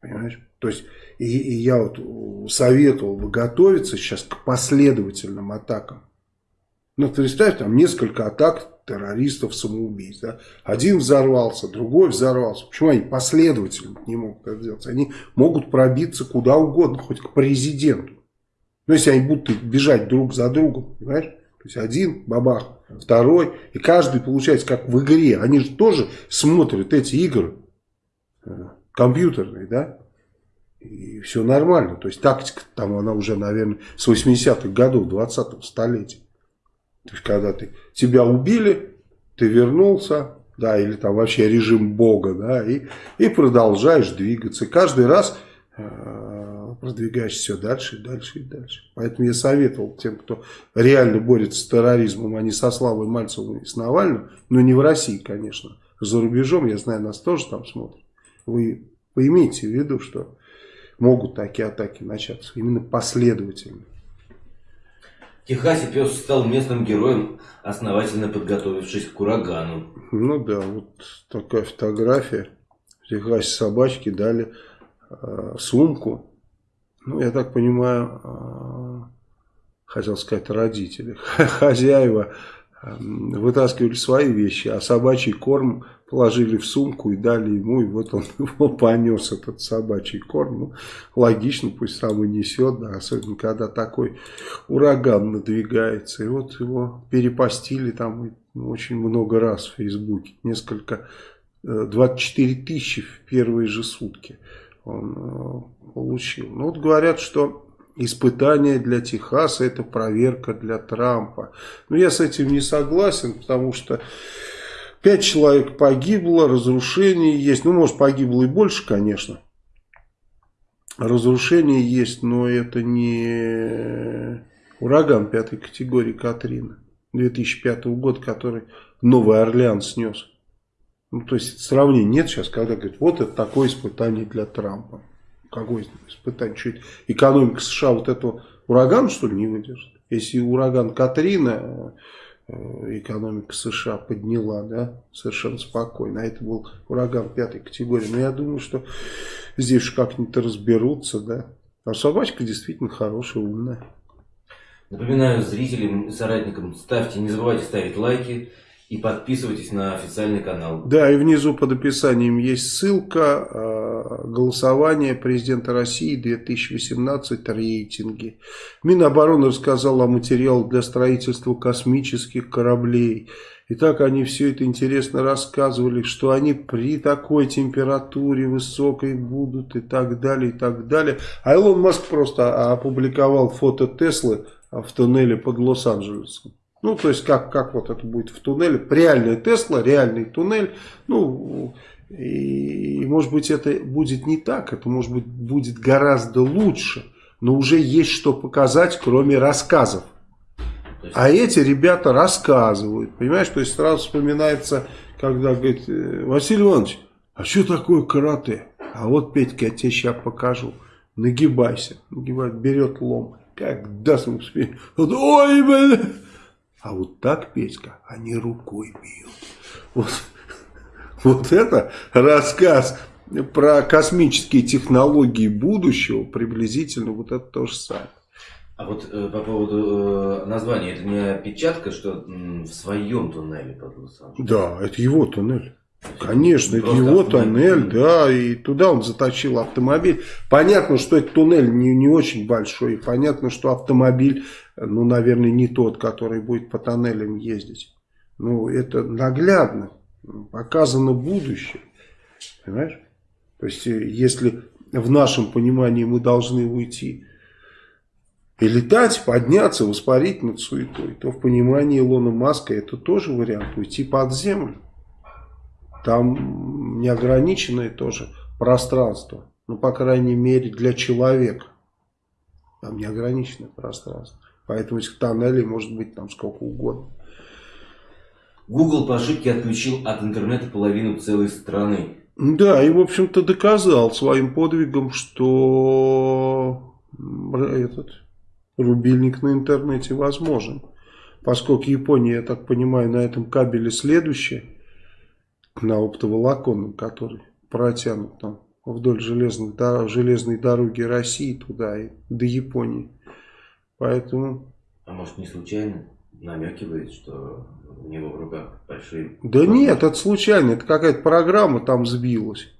Понимаешь? То есть, и, и я вот советовал бы готовиться сейчас к последовательным атакам. Ну, представь, там несколько атак террористов, самоубийц. Да? Один взорвался, другой взорвался. Почему они последовательно не могут это делать? Они могут пробиться куда угодно, хоть к президенту. Но если они будут бежать друг за другом, понимаешь? То есть один бабах, второй, и каждый получается как в игре. Они же тоже смотрят эти игры э, компьютерные, да? И все нормально. То есть тактика там она уже, наверное, с 80-х годов 20-го столетия. То есть когда ты, тебя убили, ты вернулся, да, или там вообще режим бога, да, и, и продолжаешь двигаться. Каждый раз э, продвигаешься все дальше и дальше и дальше. Поэтому я советовал тем, кто реально борется с терроризмом, а не со Славой Мальцевым и с Навальным, но не в России, конечно, за рубежом, я знаю, нас тоже там смотрят. Вы поимейте в виду, что могут такие атаки начаться, именно последовательно. Техасе пес стал местным героем, основательно подготовившись к урагану. Ну да, вот такая фотография. В Техасе собачки дали э, сумку. Ну, я так понимаю, э, хотел сказать родители, хозяева э, вытаскивали свои вещи, а собачий корм положили в сумку и дали ему, и вот он его понес, этот собачий корм. Ну, логично, пусть сам и несет, да, особенно когда такой ураган надвигается. И вот его перепостили там очень много раз в Фейсбуке, несколько, 24 э, тысячи в первые же сутки он э, получил. Ну вот говорят, что испытание для Техаса это проверка для Трампа. Но я с этим не согласен, потому что Пять человек погибло, разрушение есть. Ну, может, погибло и больше, конечно. Разрушение есть, но это не ураган пятой категории Катрина 2005 года, который Новый Орлеан снес. Ну, то есть сравнения нет сейчас, когда говорят, вот это такое испытание для Трампа. Какое испытание? Что это? Экономика США вот этого урагана, что ли, не выдержит? Если ураган Катрина экономика США подняла, да, совершенно спокойно. А это был ураган пятой категории. Но я думаю, что здесь уж как-нибудь разберутся, да. А собачка действительно хорошая, умная. Напоминаю зрителям и соратникам, ставьте, не забывайте ставить лайки, и подписывайтесь на официальный канал. Да, и внизу под описанием есть ссылка. Э, голосование президента России 2018 рейтинги. Минобороны рассказал о материалах для строительства космических кораблей. И так они все это интересно рассказывали, что они при такой температуре высокой будут и так далее, и так далее. А Илон Маск просто опубликовал фото Теслы в туннеле под Лос-Анджелесом. Ну, то есть, как, как вот это будет в туннеле. Реальная Тесла, реальный туннель. Ну, и, может быть, это будет не так. Это, может быть, будет гораздо лучше. Но уже есть что показать, кроме рассказов. А эти ребята рассказывают. Понимаешь, то есть, сразу вспоминается, когда говорит, «Э, Василий Иванович, а что такое карате? А вот, Петька, я тебе сейчас покажу. Нагибайся. Нагибает, берет лом. Как даст ему. Ой, блин. А вот так, Петька, они рукой бьют. Вот, вот это рассказ про космические технологии будущего, приблизительно вот это то же самое. А вот э, по поводу э, названия, это не опечатка, что м, в своем туннеле под лос Да, это его туннель. Конечно, это его туннель, да, и туда он заточил автомобиль. Понятно, что этот туннель не, не очень большой, понятно, что автомобиль, ну, наверное, не тот, который будет по тоннелям ездить. Ну, это наглядно, показано будущее, понимаешь? То есть, э, если в нашем понимании мы должны уйти и летать, подняться, воспарить над суетой, то в понимании Илона Маска это тоже вариант, уйти под землю. Там неограниченное тоже пространство. Ну, по крайней мере, для человека. Там неограниченное пространство. Поэтому этих тоннелей может быть там сколько угодно. Google по ошибке отключил от интернета половину целой страны. Да, и в общем-то доказал своим подвигом, что этот рубильник на интернете возможен. Поскольку Япония, я так понимаю, на этом кабеле следующая на оптоволоконном, который протянут там вдоль железных, железной дороги России туда и до Японии. Поэтому... А может не случайно намекивает, что у него в руках большие... Да нет, это случайно, это какая-то программа там сбилась.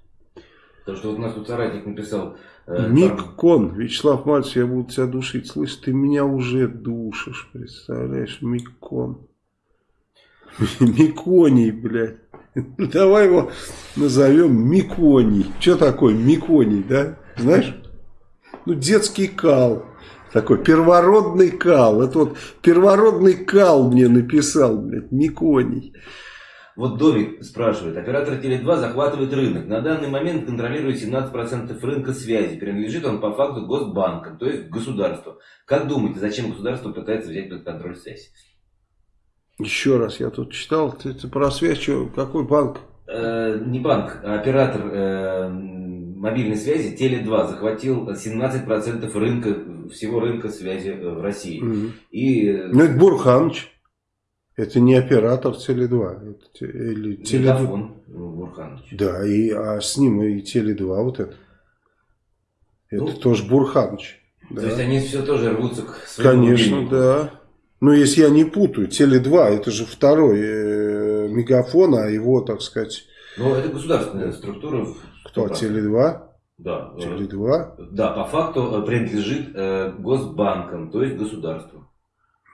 Потому что вот у нас тут соратник написал, Э, Миккон, Вячеслав Мальцев, я буду тебя душить. Слышь, ты меня уже душишь, представляешь, Миккон. Миконий, блядь. Давай его назовем Миконий. Что такое Миконий, да? Знаешь? Ну, детский кал. Такой первородный кал. Это вот первородный кал мне написал, блядь, Миконий. Вот Домик спрашивает, оператор Теле2 захватывает рынок. На данный момент контролирует 17% рынка связи. Принадлежит он по факту госбанкам, то есть государству. Как думаете, зачем государство пытается взять под контроль связь? Еще раз, я тут читал, ты, ты про связь, что, какой банк? Э, не банк, а оператор э, мобильной связи Теле2 захватил 17% рынка, всего рынка связи э, в России. Угу. И... Ну это Бурханович. Это не оператор Теле2. Это, или Теле... Мегафон Бурханович. Да, и, а с ним и Теле2 вот это. Это ну, тоже Бурханович. Да. То есть они все тоже рвутся к своему Конечно, мобильнику. да. Ну, если я не путаю, Теле2, это же второй э, мегафон, а его, так сказать... Ну, это государственная структура. Кто, Теле2? Да. Теле2? Да, по факту э, принадлежит э, госбанкам, то есть государству.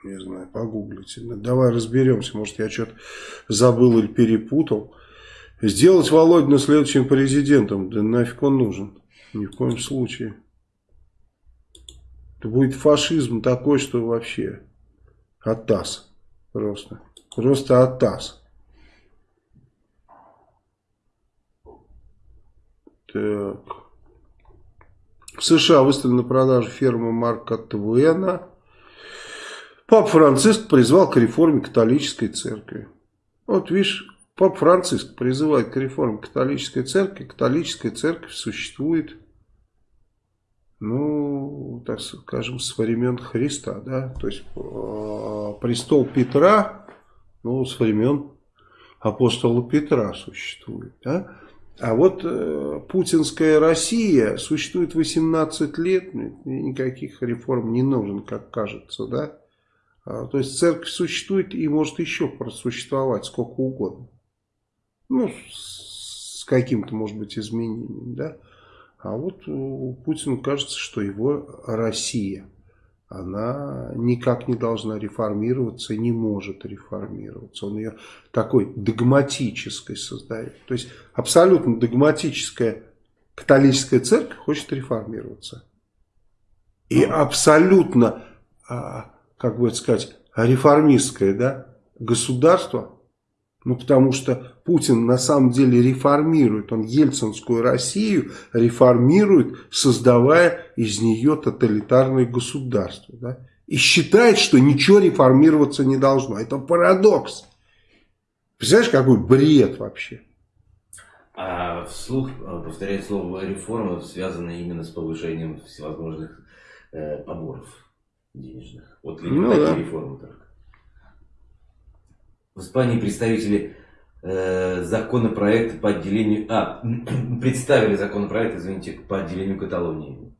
Не знаю, погуглите. Давай разберемся, может я что-то забыл или перепутал. Сделать Володина следующим президентом, да нафиг он нужен. Ни в коем случае. Это будет фашизм такой, что вообще... Атас. Просто. Просто Атас. Так. В США выставлена на продажу ферма Марка Твена. Папа Франциск призвал к реформе католической церкви. Вот видишь, Папа Франциск призывает к реформе католической церкви. Католическая церковь существует ну, так скажем, с времен Христа, да, то есть э, престол Петра, ну, с времен апостола Петра существует, да, а вот э, путинская Россия существует 18 лет, никаких реформ не нужен, как кажется, да, а, то есть церковь существует и может еще просуществовать сколько угодно, ну, с каким-то, может быть, изменением, да, а вот у Путина кажется, что его Россия, она никак не должна реформироваться, не может реформироваться. Он ее такой догматической создает. То есть абсолютно догматическая католическая церковь хочет реформироваться. И абсолютно, а, как бы сказать, реформистское да, государство ну, потому что Путин на самом деле реформирует, он ельцинскую Россию реформирует, создавая из нее тоталитарное государство. Да? И считает, что ничего реформироваться не должно. Это парадокс. Представляешь, какой бред вообще? А вслух э, повторять слово реформа связано именно с повышением всевозможных э, поборов денежных. Вот или ну, да. реформы только. В Испании представители э, законопроекта по отделению... А, представили законопроект, извините, по отделению Каталонии.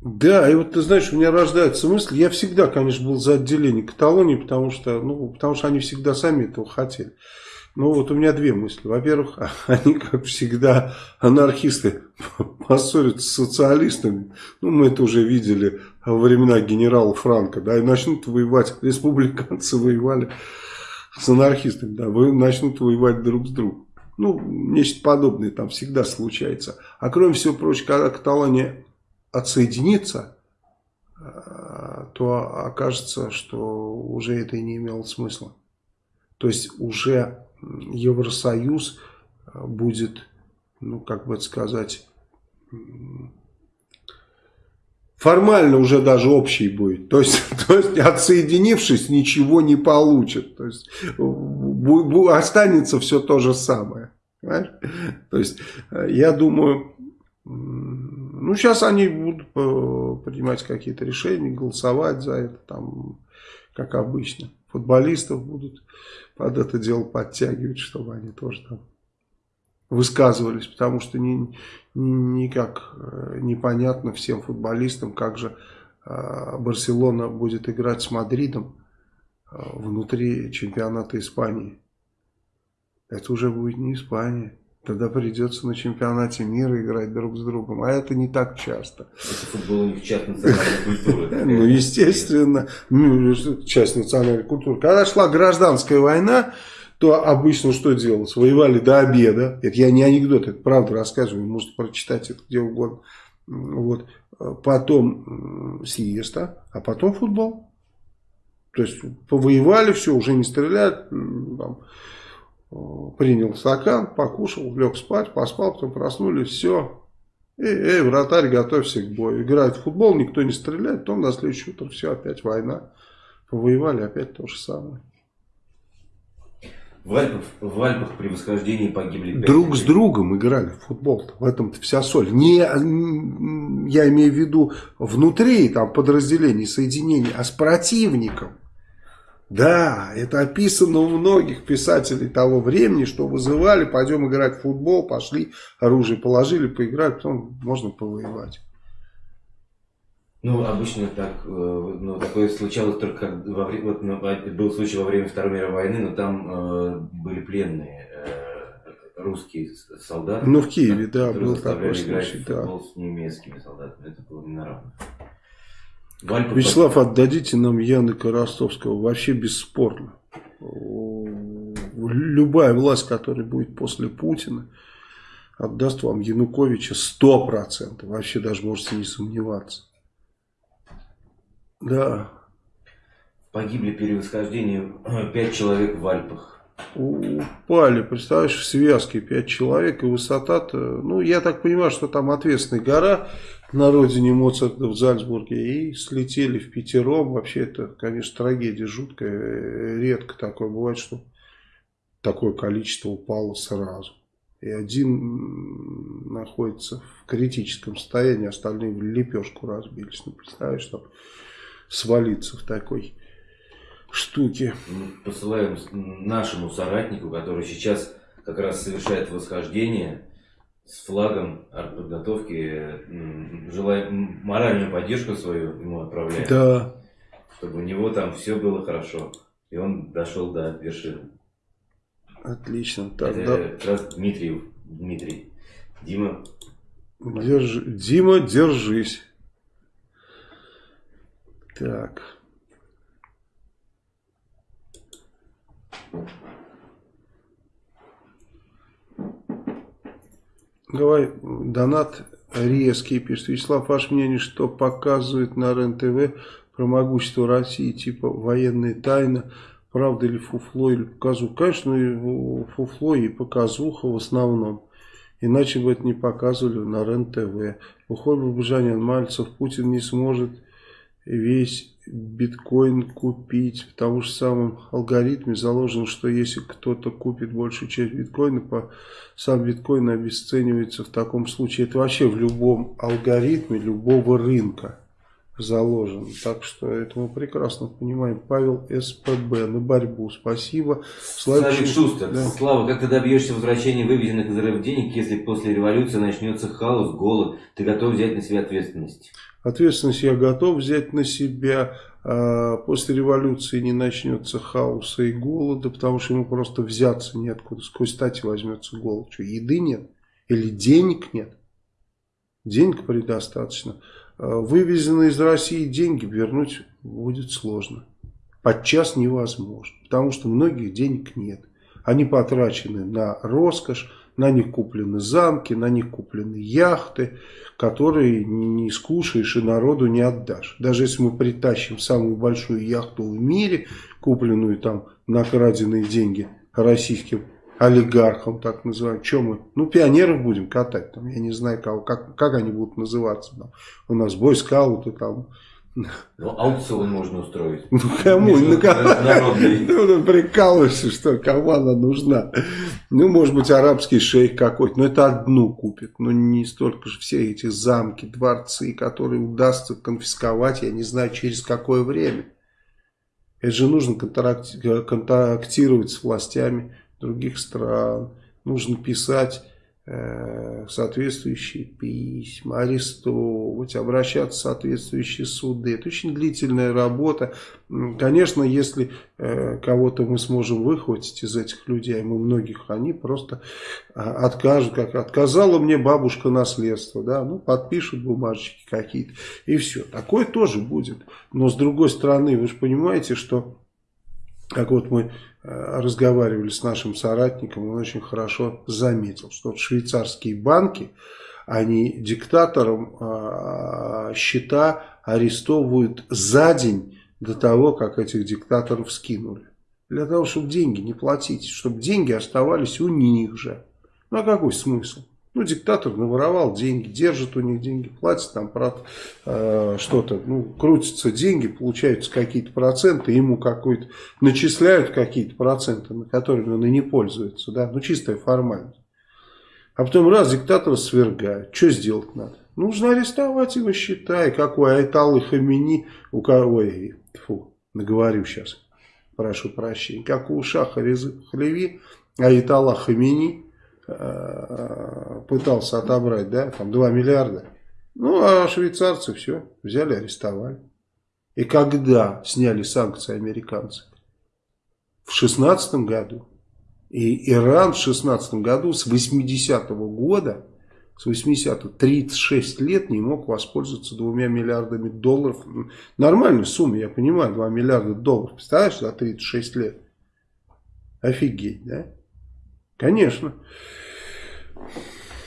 Да, и вот ты знаешь, у меня рождается мысль, я всегда, конечно, был за отделение Каталонии, потому что, ну, потому что они всегда сами этого хотели. Ну вот у меня две мысли. Во-первых, они, как всегда, анархисты поссорятся с социалистами. Ну, мы это уже видели во времена генерала Франка, да, и начнут воевать. Республиканцы воевали с анархистами, да, вы начнут воевать друг с другом. Ну, нечто подобное там всегда случается. А кроме всего прочего, когда Каталония отсоединится, э, то окажется, что уже это и не имело смысла. То есть уже Евросоюз будет, ну, как бы сказать, формально уже даже общий будет. То есть, то есть отсоединившись, ничего не получит. То есть останется все то же самое. Понимаешь? То есть я думаю, ну сейчас они будут э, принимать какие-то решения, голосовать за это, там, как обычно. Футболистов будут под это дело подтягивать, чтобы они тоже там высказывались, потому что ни, ни, никак э, непонятно всем футболистам, как же э, Барселона будет играть с Мадридом э, внутри чемпионата Испании. Это уже будет не Испания. Тогда придется на чемпионате мира играть друг с другом. А это не так часто. Это футбол у них часть национальной культуры. Ну, естественно, ну, часть национальной культуры. Когда шла гражданская война, то обычно что делалось? Воевали до обеда. Это я не анекдот, это правда рассказываю. Можете прочитать это где угодно. Вот. Потом сиеста, а потом футбол. То есть повоевали, все, уже не стреляют. Там, принял стакан, покушал, лег спать, поспал, потом проснулись, все. Эй, эй, вратарь, готовься к бою. Играет в футбол, никто не стреляет, потом на следующее утро все, опять война. Повоевали, опять то же самое. В Альпах, в Альпах при восхождении погибли Друг людей. с другом играли в футбол. -то. В этом-то вся соль. Не, я имею в виду внутри там подразделений, соединений, а с противником. Да, это описано у многих писателей того времени, что вызывали, пойдем играть в футбол, пошли, оружие положили, поиграли, потом можно повоевать. Ну, обычно так, э, ну, такое случалось только во время, вот, ну, был случай во время Второй мировой войны, но там э, были пленные э, русские солдаты. Ну, в Киеве, да, был такой случай, да. с немецкими солдатами, это было не на равных. Вячеслав, под... отдадите нам Яныка Ростовского. Вообще бесспорно. Любая власть, которая будет после Путина, отдаст вам Януковича 100%. Вообще даже можете не сомневаться. Да. Погибли при восхождении 5 человек в Альпах. Упали, представляешь, в связке 5 человек и высота-то, ну я так понимаю, что там ответственная гора, на родине Моцарта в Зальцбурге и слетели в пятером. Вообще это, конечно, трагедия жуткая. Редко такое бывает, что такое количество упало сразу. И один находится в критическом состоянии, остальные в лепешку разбились. Ну, представляешь, там свалиться в такой штуке. Посылаем нашему соратнику, который сейчас как раз совершает восхождение с флагом артподготовки, желаем моральную поддержку свою ему отправляем. Да. Чтобы у него там все было хорошо. И он дошел до вершины. Отлично. Так, Это как раз Дмитриев. Дмитрий. Дима. Держи, Дима, держись. Так. Давай, донат резкий, пишет Вячеслав, ваше мнение, что показывает на РЕН-ТВ про могущество России, типа военная тайна, правда ли фуфло или показуха? Конечно, фуфло и показуха в основном. Иначе бы это не показывали на РЕН-ТВ. Уход Бабажанян Мальцев, Путин не сможет весь биткоин купить. В том же самом алгоритме заложено, что если кто-то купит большую часть биткоина, по, сам биткоин обесценивается в таком случае. Это вообще в любом алгоритме любого рынка заложено. Так что это мы прекрасно понимаем. Павел СПБ на борьбу. Спасибо. Слава Шустер. Да. Слава, как ты добьешься возвращения выведенных из РФ денег, если после революции начнется хаос, голод? Ты готов взять на себя ответственность? Ответственность я готов взять на себя. А, после революции не начнется хаоса и голода, потому что ему просто взяться неоткуда. С какой стати возьмется голод? Что, еды нет? Или денег нет? Денег предостаточно. А, вывезенные из России деньги вернуть будет сложно. Подчас невозможно, потому что многих денег нет. Они потрачены на роскошь, на них куплены замки, на них куплены яхты, которые не скушаешь и народу не отдашь. Даже если мы притащим самую большую яхту в мире, купленную там на краденные деньги российским олигархам, так называемым. Чем мы? Ну, пионеров будем катать. Там, я не знаю, кого, как, как они будут называться. Там. У нас бойскауты там ну, аукцион можно устроить. Ну, кому? Ну, ну, ну, прикалываешься, что кому она нужна? Ну, может быть, арабский шейх какой-то. Но это одну купит. Но не столько же все эти замки, дворцы, которые удастся конфисковать, я не знаю, через какое время. Это же нужно контактировать с властями других стран. Нужно писать соответствующие письма, арестовывать, обращаться в соответствующие суды. Это очень длительная работа. Конечно, если э, кого-то мы сможем выхватить из этих людей, а мы многих, они просто а, откажут, как отказала мне бабушка наследство, да, ну, подпишут бумажечки какие-то, и все. Такое тоже будет. Но с другой стороны, вы же понимаете, что как вот мы Э, разговаривали с нашим соратником, он очень хорошо заметил, что вот швейцарские банки, они диктаторам э, счета арестовывают за день до того, как этих диктаторов скинули. Для того, чтобы деньги не платить, чтобы деньги оставались у них же. Ну а какой смысл? Ну, диктатор наворовал деньги, держит у них деньги, платит там э, что-то, ну, крутятся деньги, получаются какие-то проценты, ему какой-то, начисляют какие-то проценты, на которыми он и не пользуется, да, ну, чистая формальность. А потом раз диктатора свергают, что сделать надо? Нужно арестовать его счета, и как у Айталы Хамини, у кого, ой, фу, наговорю сейчас, прошу прощения, как у Шаха Резы Хлеви, Айтала Хамини, пытался отобрать, да, там 2 миллиарда. Ну, а швейцарцы все, взяли, арестовали. И когда сняли санкции американцы? В 16 году. И Иран в 16 году с 80-го года, с 80-го, 36 лет не мог воспользоваться двумя миллиардами долларов. Нормальная сумма, я понимаю, 2 миллиарда долларов. Представляешь, за 36 лет? Офигеть, да? Конечно.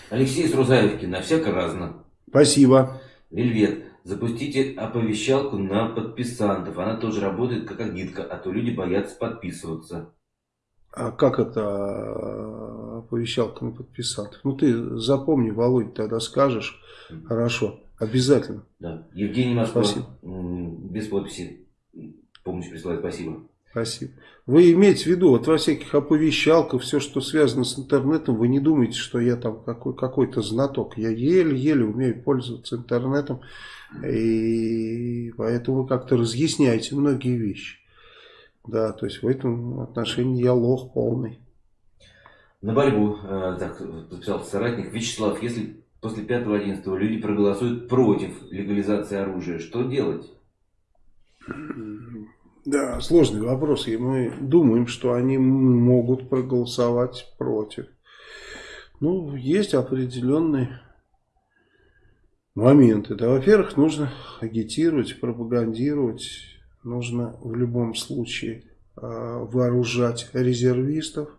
Алексей Срузаевки, на всяко разно. Спасибо. Вельвет, запустите оповещалку на подписантов. Она тоже работает как агитка, а то люди боятся подписываться. А как это оповещалка на подписантов? Ну ты запомни, Володь, тогда скажешь. Хорошо, обязательно. Да. Евгений Москва, Спасибо. без подписи, помощь присылает, спасибо. Спасибо. Вы имеете в виду, вот во всяких оповещалках, все, что связано с интернетом, вы не думаете, что я там какой, какой-то знаток. Я еле-еле умею пользоваться интернетом, и поэтому вы как-то разъясняете многие вещи. Да, то есть в этом отношении я лох полный. На борьбу, э, так записал соратник Вячеслав, если после 5-11 люди проголосуют против легализации оружия, что делать? Да, сложный вопрос. И мы думаем, что они могут проголосовать против. Ну, есть определенные моменты. Да, во-первых, нужно агитировать, пропагандировать. Нужно в любом случае э, вооружать резервистов.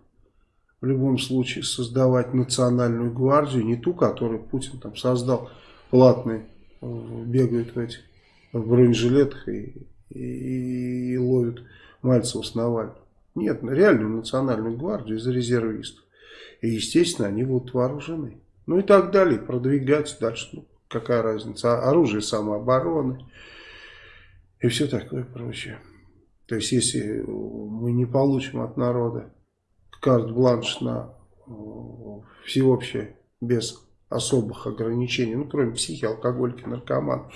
В любом случае создавать национальную гвардию. Не ту, которую Путин там создал. Платные бегают в этих в бронежилетах и и, и ловят Мальцева с Навальным. Нет, реальную национальную гвардию из резервистов. И, естественно, они будут вооружены. Ну и так далее, продвигать дальше. Ну, какая разница, а оружие самообороны и все такое прочее. То есть, если мы не получим от народа карт-бланш на всеобщее, без особых ограничений, ну, кроме психи, алкоголики, наркоман,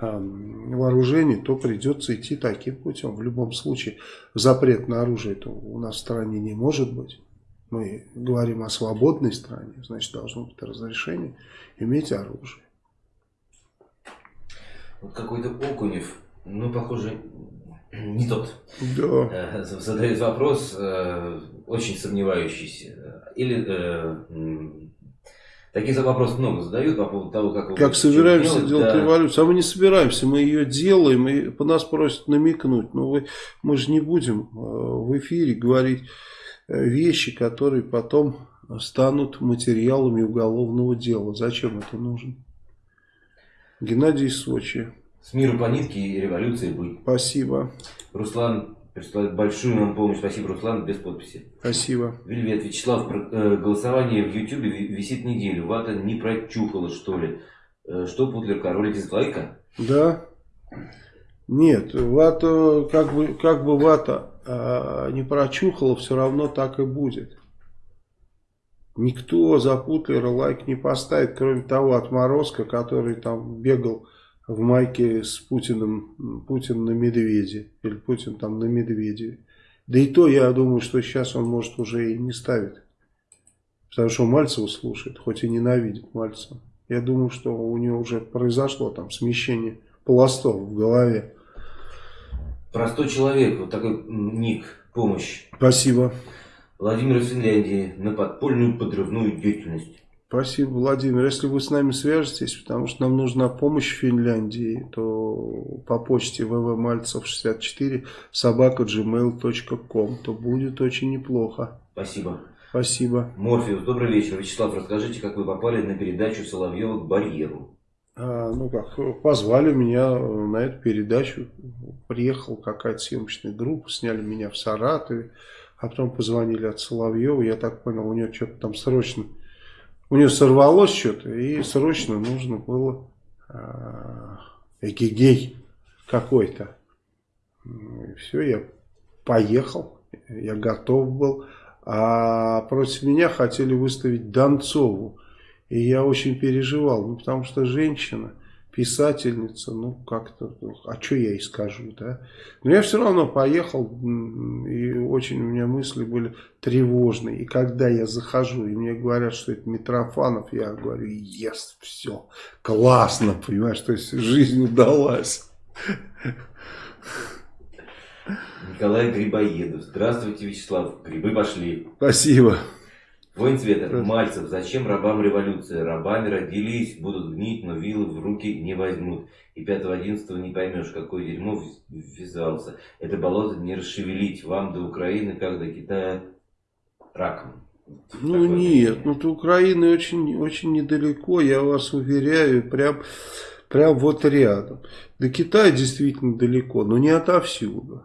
вооружений, то придется идти таким путем. В любом случае запрет на оружие это у нас в стране не может быть. Мы говорим о свободной стране, значит должно быть разрешение иметь оружие. Вот какой-то Окунев, ну похоже, не тот. Да. Э, задает вопрос, э, очень сомневающийся. Или Таких вопросов много задают по поводу того, как... Как собираемся делать, делать да. революцию. А мы не собираемся, мы ее делаем, и по нас просят намекнуть. Но вы, мы же не будем э, в эфире говорить э, вещи, которые потом станут материалами уголовного дела. Зачем это нужно? Геннадий Сочи. С миру по нитке и революции быть. Спасибо. Руслан присылает большую нам помощь. Спасибо, Руслан, без подписи. Спасибо. Вельвет, Вячеслав, э, голосование в Ютубе висит неделю. Вата не прочухала, что ли? Э, что, Путлер, ролик дизлайка? Да. Нет, вата, как бы, как бы вата э, не прочухала, все равно так и будет. Никто за Путлера лайк не поставит, кроме того отморозка, который там бегал в майке с Путиным, Путин на медведе, или Путин там на медведе. Да и то, я думаю, что сейчас он, может, уже и не ставит. Потому что Мальцева слушает, хоть и ненавидит Мальцева. Я думаю, что у него уже произошло там смещение пластов в голове. Простой человек, вот такой ник, помощь. Спасибо. Владимир из Финляндии на подпольную подрывную деятельность. Спасибо, Владимир. Если вы с нами свяжетесь, потому что нам нужна помощь в Финляндии, то по почте vvmальцев64 собака gmail.com, то будет очень неплохо. Спасибо. Спасибо. Морфеус, добрый вечер. Вячеслав, расскажите, как вы попали на передачу Соловьева к барьеру? А, ну как, позвали меня на эту передачу. Приехала какая-то съемочная группа, сняли меня в Саратове. А потом позвонили от Соловьева. Я так понял, у него что-то там срочно... У него сорвалось что-то, и срочно нужно было а, эгегей какой-то. И все, я поехал, я готов был. А против меня хотели выставить Донцову. И я очень переживал, ну, потому что женщина, писательница, ну, как-то, ну, а что я ей скажу, да? Но я все равно поехал, и очень у меня мысли были тревожные. И когда я захожу, и мне говорят, что это Митрофанов, я говорю, yes, все, классно, понимаешь, то есть жизнь удалась. Николай Грибоедов. Здравствуйте, Вячеслав. Грибы пошли. Спасибо. Воин цвета. Мальцев. Зачем рабам революция? Рабами родились, будут гнить, но вилы в руки не возьмут. И 5-11 не поймешь, какое дерьмо ввязался. Это болото не расшевелить. Вам до Украины, как до Китая, раком. Ну Такое нет, ну до Украины очень, очень недалеко, я вас уверяю, прям, прям вот рядом. До Китая действительно далеко, но не отовсюду.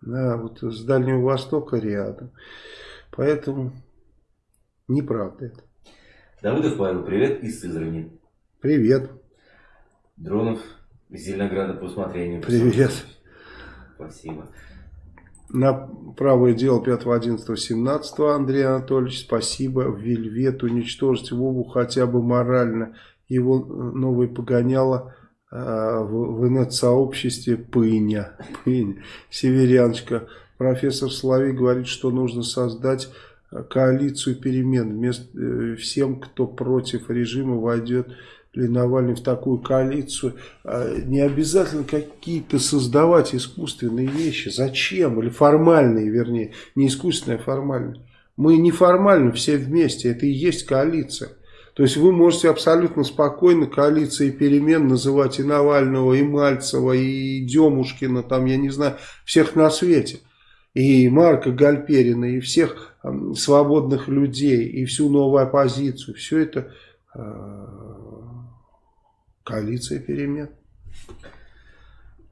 Да, вот с Дальнего Востока рядом. Поэтому неправда это. Давыдов Павел, привет из Сызрани. Привет. Дронов из Зеленограда по усмотрению. Привет. Спасибо. На правое дело 5.11.17 Андрей Анатольевич, спасибо. Вельвет уничтожить Вову хотя бы морально. Его новый погоняло а, в, в инет-сообществе Пыня. Пыня. Северяночка. Профессор Слави говорит, что нужно создать коалицию перемен. Вместо, э, всем, кто против режима, войдет ли Навальный в такую коалицию. А, не обязательно какие-то создавать искусственные вещи. Зачем? Или формальные, вернее. Не искусственные, а формальные. Мы неформально все вместе. Это и есть коалиция. То есть вы можете абсолютно спокойно коалицией перемен называть и Навального, и Мальцева, и Демушкина, там, я не знаю, всех на свете. И Марка Гальперина, и всех свободных людей, и всю новую оппозицию. Все это э, коалиция перемен.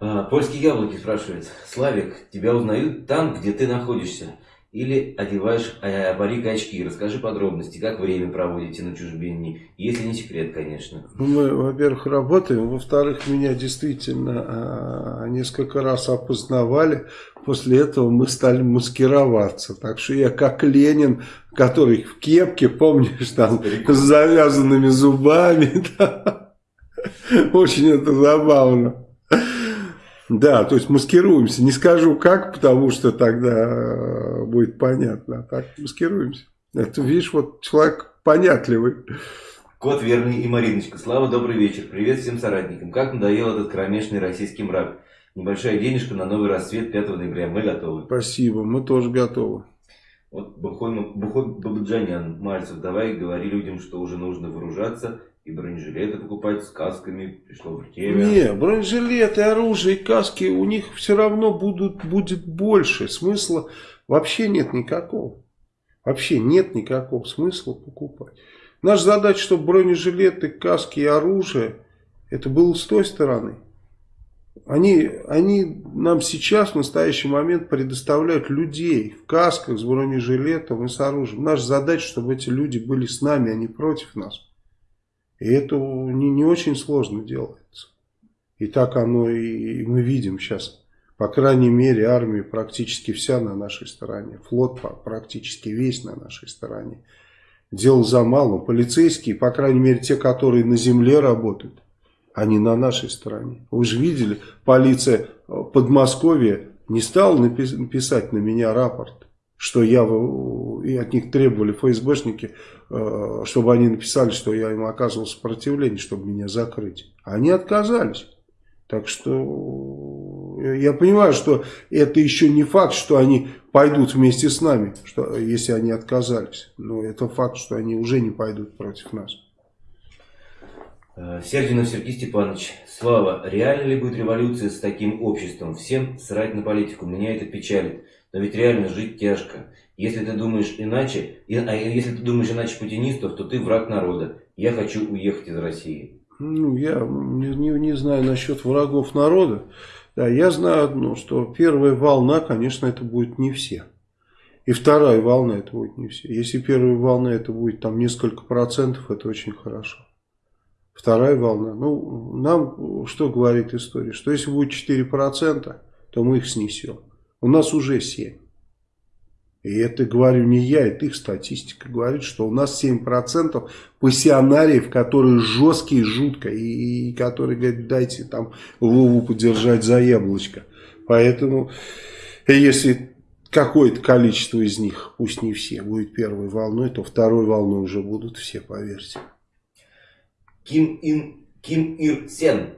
А, польские яблоки спрашивает. Славик, тебя узнают там, где ты находишься? Или одеваешь э, парик и очки. Расскажи подробности, как время проводите на чужбине, если не секрет, конечно. Мы, во-первых, работаем, во-вторых, меня действительно э, несколько раз опознавали. После этого мы стали маскироваться. Так что я как Ленин, который в кепке, помнишь, там, с завязанными зубами. Да. Очень это забавно. Да, то есть маскируемся. Не скажу как, потому что тогда э, будет понятно. А так маскируемся. Это, видишь, вот человек понятливый. Кот Верный и Мариночка. Слава, добрый вечер. Привет всем соратникам. Как надоел этот кромешный российский мрак. Небольшая денежка на новый рассвет 5 ноября. Мы готовы. Спасибо, мы тоже готовы. Вот Бухой, Бухой Бабаджанян, Мальцев, давай говори людям, что уже нужно вооружаться и бронежилеты покупать с касками, пришло время. Не, бронежилеты, оружие и каски у них все равно будут, будет больше. Смысла вообще нет никакого. Вообще нет никакого смысла покупать. Наша задача, чтобы бронежилеты, каски и оружие, это было с той стороны. Они, они нам сейчас в настоящий момент предоставляют людей в касках с бронежилетом и с оружием. Наша задача, чтобы эти люди были с нами, а не против нас. И это не, не очень сложно делается. И так оно и, и мы видим сейчас. По крайней мере, армия практически вся на нашей стороне. Флот практически весь на нашей стороне. Дело за малым. Полицейские, по крайней мере, те, которые на земле работают, они на нашей стороне. Вы же видели, полиция Подмосковья не стала написать на меня рапорт, что я и от них требовали ФСБшники, э, чтобы они написали, что я им оказывал сопротивление, чтобы меня закрыть. Они отказались. Так что э, я понимаю, что это еще не факт, что они пойдут вместе с нами, что, если они отказались. Но это факт, что они уже не пойдут против нас. Э, Сердинов Сергей Степанович, Слава, реально ли будет революция с таким обществом? Всем срать на политику, меня это печалит. Но ведь реально жить тяжко. Если ты думаешь иначе, а если ты думаешь иначе путинистов, то ты враг народа. Я хочу уехать из России. Ну, я не, не, не знаю насчет врагов народа. Да, я знаю одно, что первая волна, конечно, это будет не все. И вторая волна это будет не все. Если первая волна это будет там несколько процентов, это очень хорошо. Вторая волна. Ну, нам что говорит история? Что если будет 4%, то мы их снесем. У нас уже 7. И это говорю не я, это их статистика говорит, что у нас 7% пассионариев, которые жесткие, жутко, и, и которые говорят, дайте там Вову подержать за яблочко. Поэтому, если какое-то количество из них, пусть не все, будет первой волной, то второй волной уже будут все, поверьте. Ким Ин Ким Ир Сен.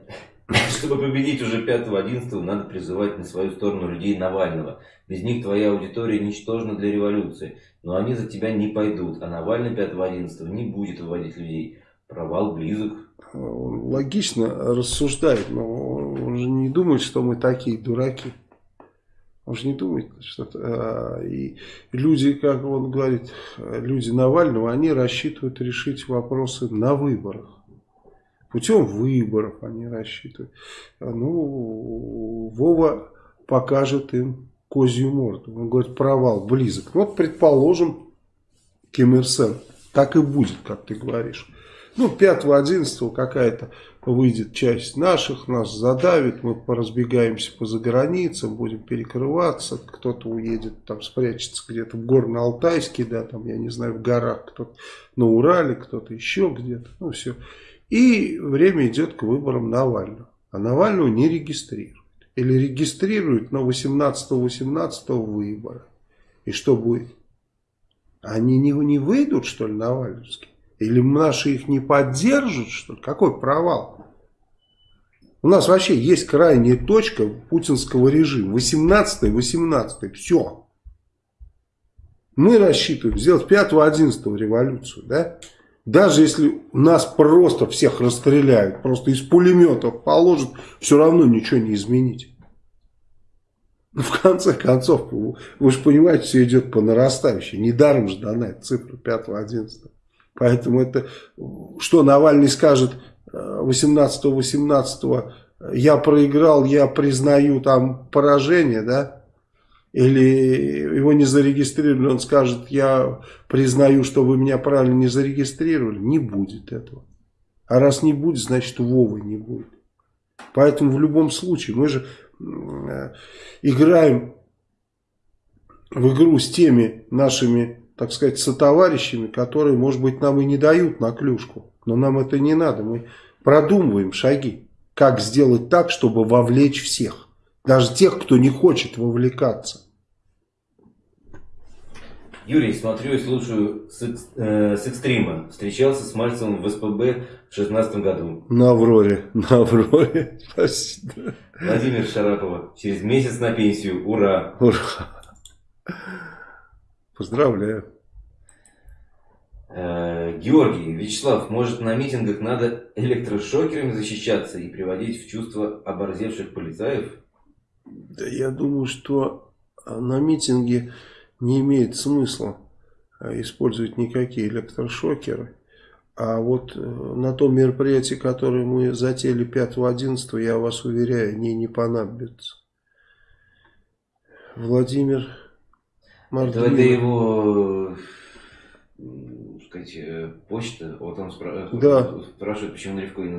Чтобы победить уже 5-11, надо призывать на свою сторону людей Навального. Без них твоя аудитория ничтожна для революции. Но они за тебя не пойдут. А Навальный 5-11 не будет выводить людей. Провал близок. логично рассуждает, но он же не думает, что мы такие дураки. Он же не думает, что а, и люди, как он говорит, люди Навального, они рассчитывают решить вопросы на выборах. Путем выборов они рассчитывают. Ну, Вова покажет им козью морду. Он говорит, провал близок. Вот, предположим, Ким Ир Сен. Так и будет, как ты говоришь. Ну, 5-11 какая-то выйдет часть наших, нас задавит, мы поразбегаемся по заграницам, будем перекрываться, кто-то уедет, там спрячется где-то в Горно-Алтайске, да, там, я не знаю, в горах, кто-то на Урале, кто-то еще где-то, ну, все. И время идет к выборам Навального. А Навального не регистрируют. Или регистрируют на 18-18 выбора. И что будет? Они не, не выйдут, что ли, Навальновские? Или наши их не поддержат, что ли? Какой провал? У нас вообще есть крайняя точка путинского режима. 18-18. Все. Мы рассчитываем сделать 5-11 революцию, да? Даже если нас просто всех расстреляют, просто из пулеметов положат, все равно ничего не изменить. Ну, в конце концов, вы же понимаете, все идет по нарастающей. Недаром же дана эта цифра 5-11. Поэтому это, что Навальный скажет 18-18, э, я проиграл, я признаю там поражение, да? Или его не зарегистрировали, он скажет, я признаю, что вы меня правильно не зарегистрировали. Не будет этого. А раз не будет, значит Вовы не будет. Поэтому в любом случае мы же э, играем в игру с теми нашими, так сказать, сотоварищами, которые, может быть, нам и не дают на клюшку. Но нам это не надо. Мы продумываем шаги, как сделать так, чтобы вовлечь всех. Даже тех, кто не хочет вовлекаться. Юрий, смотрю и слушаю с, э, с экстрима. Встречался с Мальцевым в СПБ в шестнадцатом году. На Авроре. На Авроре. Спасибо. Владимир Шарапова. Через месяц на пенсию. Ура. Ура. Поздравляю. Э, Георгий, Вячеслав, может на митингах надо электрошокерами защищаться и приводить в чувство оборзевших полицаев? Да я думаю, что на митинге не имеет смысла э, использовать никакие электрошокеры. А вот э, на том мероприятии, которое мы затеяли 5-11, я вас уверяю, они не понадобятся. Владимир Мартынов. Это его сказать, э, почта, вот он спра да. спрашивает, почему Наливкой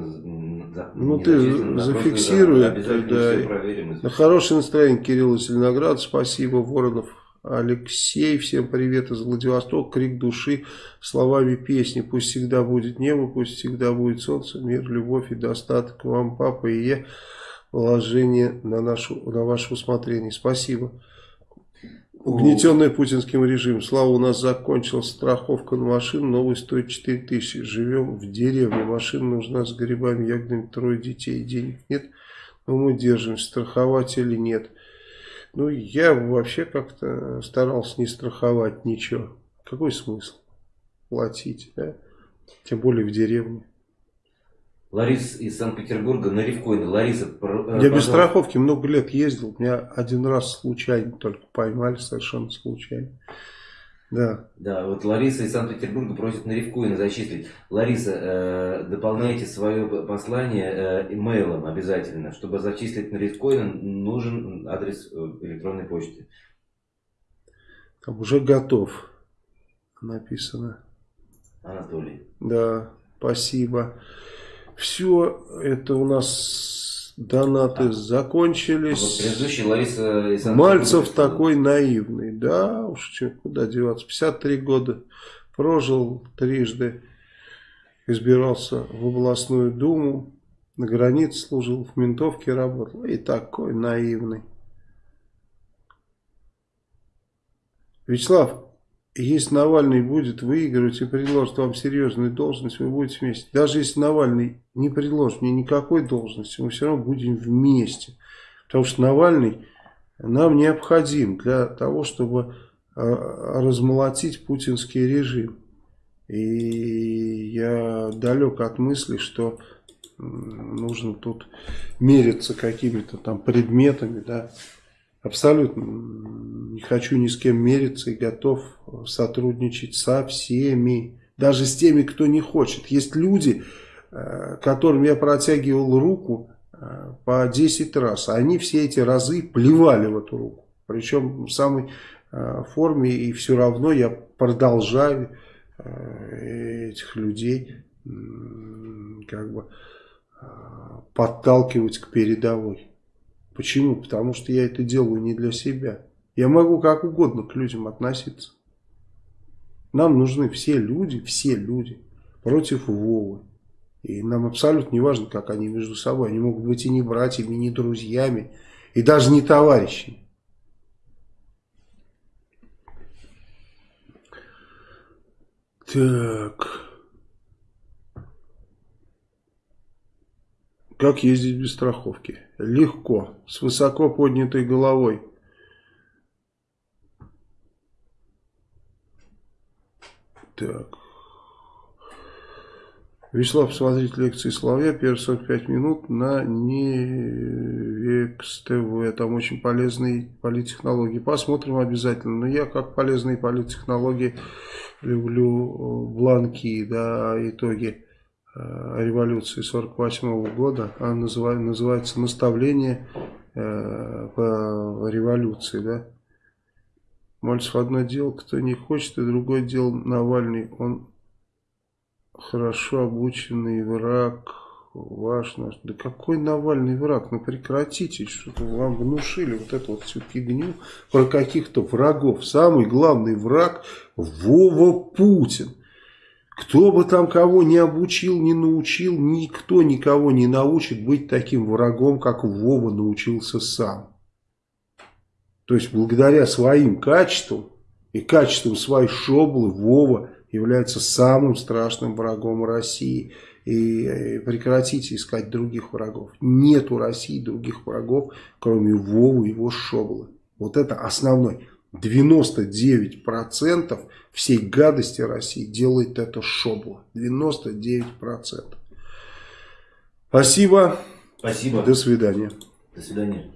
Ну ты зафиксируй, да. На хорошее настроение, Кирилл Зеленоград, спасибо, Воронов Алексей, всем привет из Владивостока, крик души, словами песни. Пусть всегда будет небо, пусть всегда будет солнце, мир, любовь и достаток вам, папа и я. Положение на, нашу, на ваше усмотрение. Спасибо. Угнетенная путинским режимом. Слава, у нас закончилась страховка на машину, новый стоит 4 тысячи. Живем в деревне, машина нужна с грибами, ягодами, трое детей, денег нет. Но мы держимся, страховать или нет. Ну, я вообще как-то старался не страховать ничего. Какой смысл платить, да? Тем более в деревне. Лариса из Санкт-Петербурга на Ревкоине. Лариса, э, Я без страховки много лет ездил. Меня один раз случайно только поймали, совершенно случайно. Да. Да, вот Лариса из Санкт-Петербурга просит на Ревкоина зачислить. Лариса, э, дополняйте свое послание э, имейлом обязательно. Чтобы зачислить на Ревкоин, нужен адрес э, электронной почты. Там уже готов написано. Анатолий. Да, спасибо. Все, это у нас донаты а, закончились. Вот предыдущий Лариса Мальцев такой наивный. Да, уж что, куда деваться. 53 года прожил трижды. Избирался в областную думу. На границе служил, в ментовке работал. И такой наивный. Вячеслав, если Навальный будет выигрывать и предложит вам серьезную должность, вы будете вместе. Даже если Навальный не предложит мне никакой должности, мы все равно будем вместе. Потому что Навальный нам необходим для того, чтобы а, размолотить путинский режим. И я далек от мысли, что нужно тут мериться какими-то там предметами, да, Абсолютно не хочу ни с кем мериться и готов сотрудничать со всеми. Даже с теми, кто не хочет. Есть люди, э, которым я протягивал руку э, по 10 раз. А они все эти разы плевали в эту руку. Причем в самой э, форме. И все равно я продолжаю этих людей как бы подталкивать к передовой. Почему? Потому что я это делаю не для себя. Я могу как угодно к людям относиться. Нам нужны все люди, все люди против Вовы. И нам абсолютно не важно, как они между собой. Они могут быть и не братьями, и не друзьями, и даже не товарищами. Так... Как ездить без страховки? Легко, с высоко поднятой головой. Так. Вячеслав, смотрите лекции Соловья, первые 45 минут на Невекс ТВ. Там очень полезные политтехнологии. Посмотрим обязательно. Но я, как полезные политтехнологии, люблю бланки, да, итоги Э, революции 48 года, она называет, называется «Наставление э, по революции». Да? Мальцев одно дело, кто не хочет, и другое дело Навальный. Он хорошо обученный враг, ваш наш. Да какой Навальный враг? Ну прекратите, что-то вам внушили вот эту вот всю фигню про каких-то врагов. Самый главный враг Вова Путин. Кто бы там кого не обучил, не научил, никто никого не научит быть таким врагом, как Вова научился сам. То есть, благодаря своим качествам и качествам своей шоблы, Вова является самым страшным врагом России. И э, прекратите искать других врагов. Нет у России других врагов, кроме Вовы и его шоблы. Вот это основной. 99% всей гадости России делает это шобло. 99%. Спасибо. Спасибо. До свидания. До свидания.